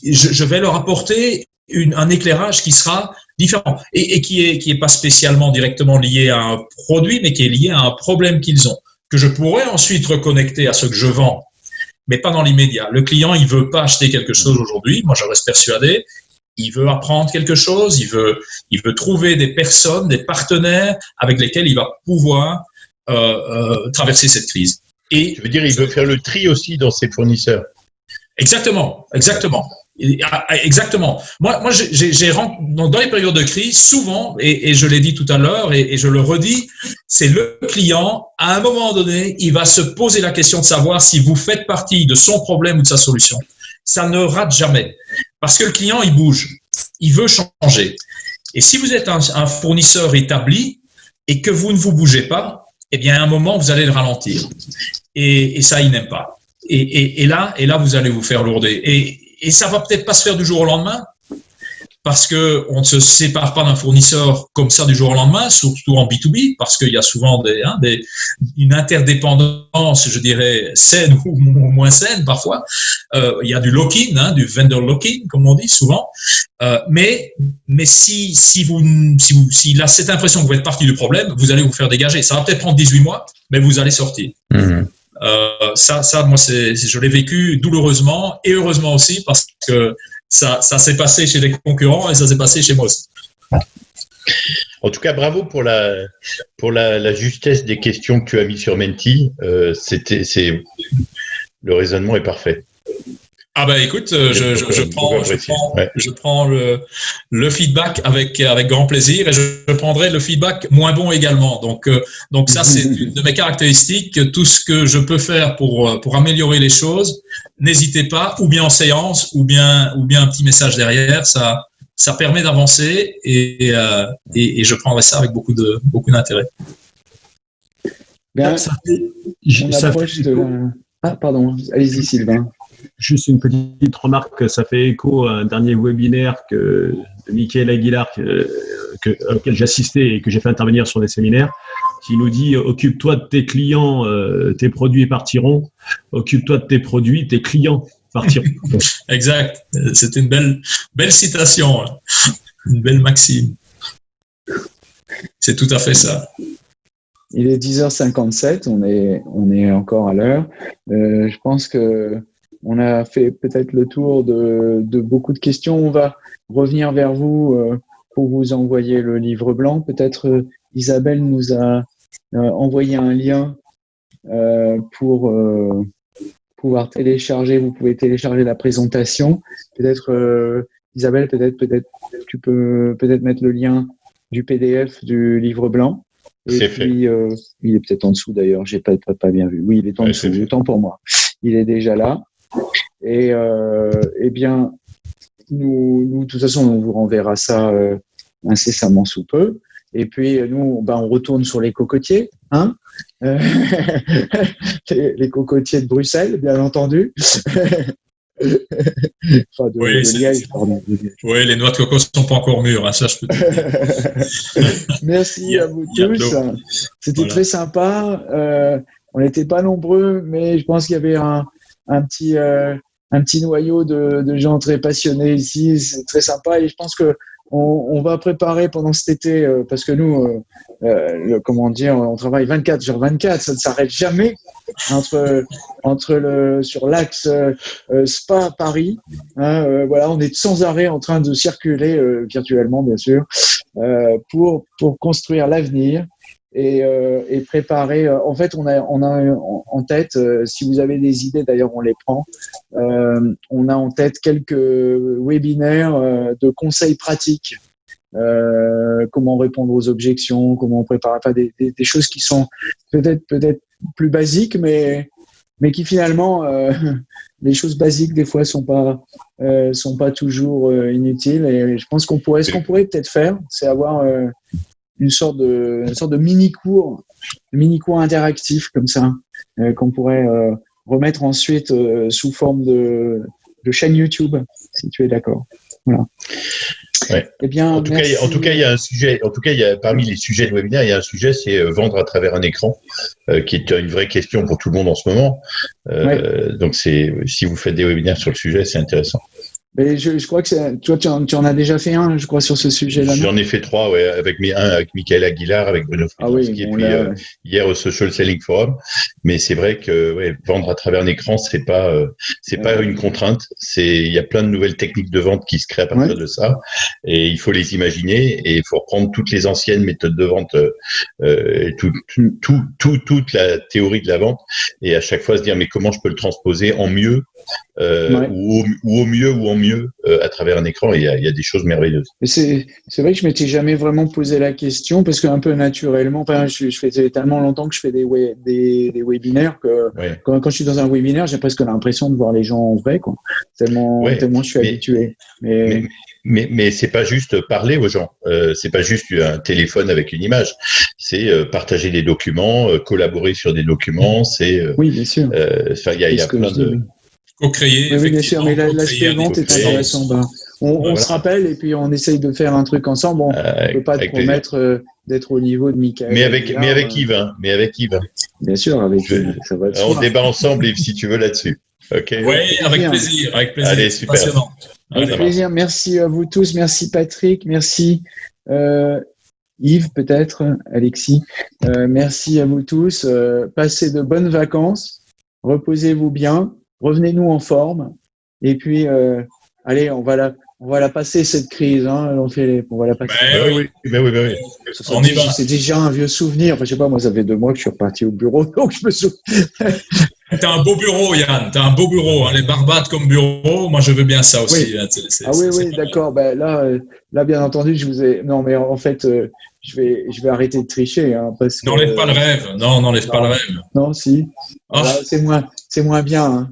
Je, je vais leur apporter une, un éclairage qui sera différent et, et, qui est qui est pas spécialement directement lié à un produit, mais qui est lié à un problème qu'ils ont que je pourrais ensuite reconnecter à ce que je vends, mais pas dans l'immédiat. Le client, il veut pas acheter quelque chose aujourd'hui. Moi, je reste persuadé il veut apprendre quelque chose, il veut, il veut trouver des personnes, des partenaires avec lesquels il va pouvoir euh, euh, traverser cette crise. Et je veux dire, il veut faire le tri aussi dans ses fournisseurs. Exactement, exactement. Ah, ah, exactement. Moi, moi j'ai dans les périodes de crise, souvent, et, je l'ai dit tout à l'heure, et, je le redis, c'est le client, à un moment donné, il va se poser la question de savoir si vous faites partie de son problème ou de sa solution. Ça ne rate jamais. Parce que le client, il bouge, il veut changer. Et si vous êtes un, fournisseur établi et que vous ne vous bougez pas, eh bien, à un moment, vous allez le ralentir. Et, ça, il n'aime pas. Et, là, et là, vous allez vous faire lourder. Et, et ça va peut-être pas se faire du jour au lendemain, parce que on ne se sépare pas d'un fournisseur comme ça du jour au lendemain, surtout en B2B, parce qu'il y a souvent des, hein, des, une interdépendance, je dirais, saine ou moins saine parfois. Euh, il y a du lock-in, hein, du vendor lock-in, comme on dit souvent. Euh, mais mais si, si, vous, si, vous, s'il a cette impression que vous êtes partie du problème, vous allez vous faire dégager. Ça va peut-être prendre 18 mois, mais vous allez sortir. Mmh. Euh, ça, ça, moi, je l'ai vécu douloureusement et heureusement aussi parce que ça, ça s'est passé chez les concurrents et ça s'est passé chez moi aussi. En tout cas, bravo pour la, pour la, justesse des questions que tu as mis sur Menti. Euh, c'est, le raisonnement est parfait. Ah bah écoute, euh, je, je, je, prends, je prends, ouais. je prends le, le, feedback avec, avec grand plaisir et je, prendrai le feedback moins bon également. Donc, euh, donc ça, c'est une de mes caractéristiques. Tout ce que je peux faire pour, pour améliorer les choses, n'hésitez pas, ou bien en séance, ou bien, ou bien un petit message derrière. Ça, ça permet d'avancer et, euh, et, et, je prendrai ça avec beaucoup de beaucoup d'intérêt. Bien, ça approche de Ah, pardon, allez-y Sylvain. Juste une petite remarque, ça fait écho à un dernier webinaire que, de Michael Aguilar que, auquel j'ai assisté et que j'ai fait intervenir sur des séminaires, qui nous dit occupe-toi de tes clients, euh, tes produits partiront. Occupe-toi de tes produits, tes clients partiront. exact. C'est une belle, belle citation, hein. une belle maxime. C'est tout à fait ça. Il est 10h57, on est, on est encore à l'heure. Euh, je pense que on a fait peut-être le tour de, de, beaucoup de questions. On va revenir vers vous euh, pour vous envoyer le livre blanc. Peut-être euh, Isabelle nous a envoyé un lien pour pouvoir télécharger. Vous pouvez télécharger la présentation. Peut-être Isabelle, peut-être, peut-être, tu peux peut-être mettre le lien du PDF du livre blanc. Et puis, euh, il est peut-être en dessous d'ailleurs, j'ai pas, pas, bien vu. Oui, il est en dessous, autant pour moi. Il est déjà là. Et euh, eh bien, nous, nous, de toute façon, on vous renverra ça euh, incessamment sous peu. Et puis, nous, ben, on retourne sur les cocotiers, hein les, les, cocotiers de Bruxelles, bien entendu. oui, les noix de coco ne sont pas encore mûres, hein, ça je peux Merci à vous tous. C'était très sympa. Euh, on n'était pas nombreux, mais je pense qu'il y avait un, un petit, euh, un petit noyau de, gens très passionnés ici. C'est très sympa et je pense que on, va préparer pendant cet été, euh, parce que nous, euh, le, comment dire, on travaille 24 sur 24, ça ne s'arrête jamais entre, le, sur l'axe Spa Paris. Hein, voilà, on est sans arrêt en train de circuler virtuellement, bien sûr, pour construire l'avenir et, euh, et, préparer. Euh, en fait, on a, on en tête, euh, si vous avez des idées, d'ailleurs, on les prend. On a en tête quelques webinaires de conseils pratiques. comment répondre aux objections, comment enfin des, des, des choses qui sont peut-être peut-être plus basiques, mais mais qui finalement les choses basiques des fois sont pas sont pas toujours inutiles. Et je pense qu'on pourrait, ce qu'on pourrait peut-être faire, c'est avoir une sorte de, une sorte de mini cours, mini cours interactif comme ça, euh, qu'on pourrait euh, remettre ensuite euh, sous forme de, de, chaîne YouTube, si tu es d'accord. Voilà. Ouais. Eh bien, en tout, cas, en tout cas, il y a un sujet. En tout cas, il y a, parmi les sujets de webinaire, il y a un sujet, c'est vendre à travers un écran, qui est une vraie question pour tout le monde en ce moment. Donc, c'est si vous faites des webinaires sur le sujet, c'est intéressant. Mais je, je crois que toi, tu en, tu en, as déjà fait un, je crois, sur ce sujet-là. J'en ai fait trois, ouais, avec mes, un avec Michael Aguilar, avec Bruno ah oui, et puis euh, hier au Social Selling Forum. Mais c'est vrai que ouais, vendre à travers un écran, c'est pas, euh, c'est pas une contrainte. C'est, il y a plein de nouvelles techniques de vente qui se créent à partir de ça, et il faut les imaginer et il faut reprendre toutes les anciennes méthodes de vente, euh, tout, tout, tout, toute la théorie de la vente, et à chaque fois se dire mais comment je peux le transposer en mieux euh, ou, au, mieux ou en mieux euh, à travers un écran. Il y a, il y a des choses merveilleuses. C'est vrai que je m'étais jamais vraiment posé la question parce qu'un peu naturellement, enfin, je, je, fais tellement longtemps que je fais des, des, des, webinaires que quand, quand, je suis dans un webinaire, j'ai presque l'impression de voir les gens en vrai, quoi. Tellement, tellement je suis habitué. Mais, mais, mais, c'est pas juste parler aux gens, euh, c'est pas juste un téléphone avec une image, c'est euh, partager des documents, collaborer sur des documents, c'est. oui, bien sûr. il y a, y a plein de. Co-créer. Oui, bien sûr, mais l'aspect vente est intéressant. Ben, on, se rappelle et puis on essaye de faire un truc ensemble. On ne euh, peut pas te promettre euh, d'être au niveau de Michael. Mais avec, mais avec Yves, hein. mais avec Yves. Bien sûr, avec ça va On débat ensemble, Yves, si tu veux, là-dessus. Ok. Oui, avec plaisir, avec plaisir. Allez, super. Avec plaisir. Merci à vous tous. Merci Patrick. Merci euh, Yves, peut-être, Alexis. Euh, merci à vous tous. Euh, passez de bonnes vacances. Reposez-vous bien revenez-nous en forme. Et puis, euh, allez, on va la, on va la passer cette crise. Hein, on, fait on va la passer. Ben oui, ben oui, ben oui. On y va. C'est déjà un vieux souvenir. Enfin, je sais pas, moi, ça fait deux mois que je suis reparti au bureau, donc je me souviens. T'as un beau bureau, Yann. T'as un beau bureau. Hein. Les Barbades comme bureau, moi je veux bien ça aussi. ah oui, oui, d'accord. Ben, là, euh, là, bien entendu, je vous ai. Non, mais en fait, euh, je vais, je vais arrêter de tricher. Hein, parce n'enlève pas le rêve. Non, n'enlève pas le rêve. Non, si. Ah. c'est moins, c'est moins bien. Hein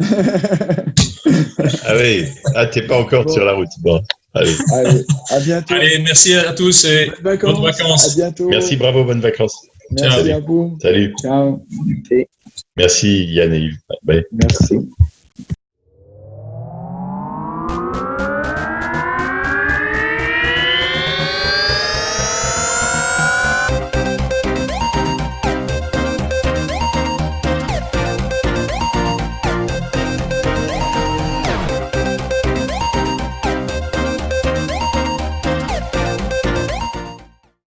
ah oui, ah, t'es pas encore sur la route. Bon, allez. allez. à bientôt. Allez, merci à tous et bonnes vacances. À bientôt. Merci, bravo, bonnes vacances. Merci à vous. Salut. Ciao. Merci Yann et Yves. Merci.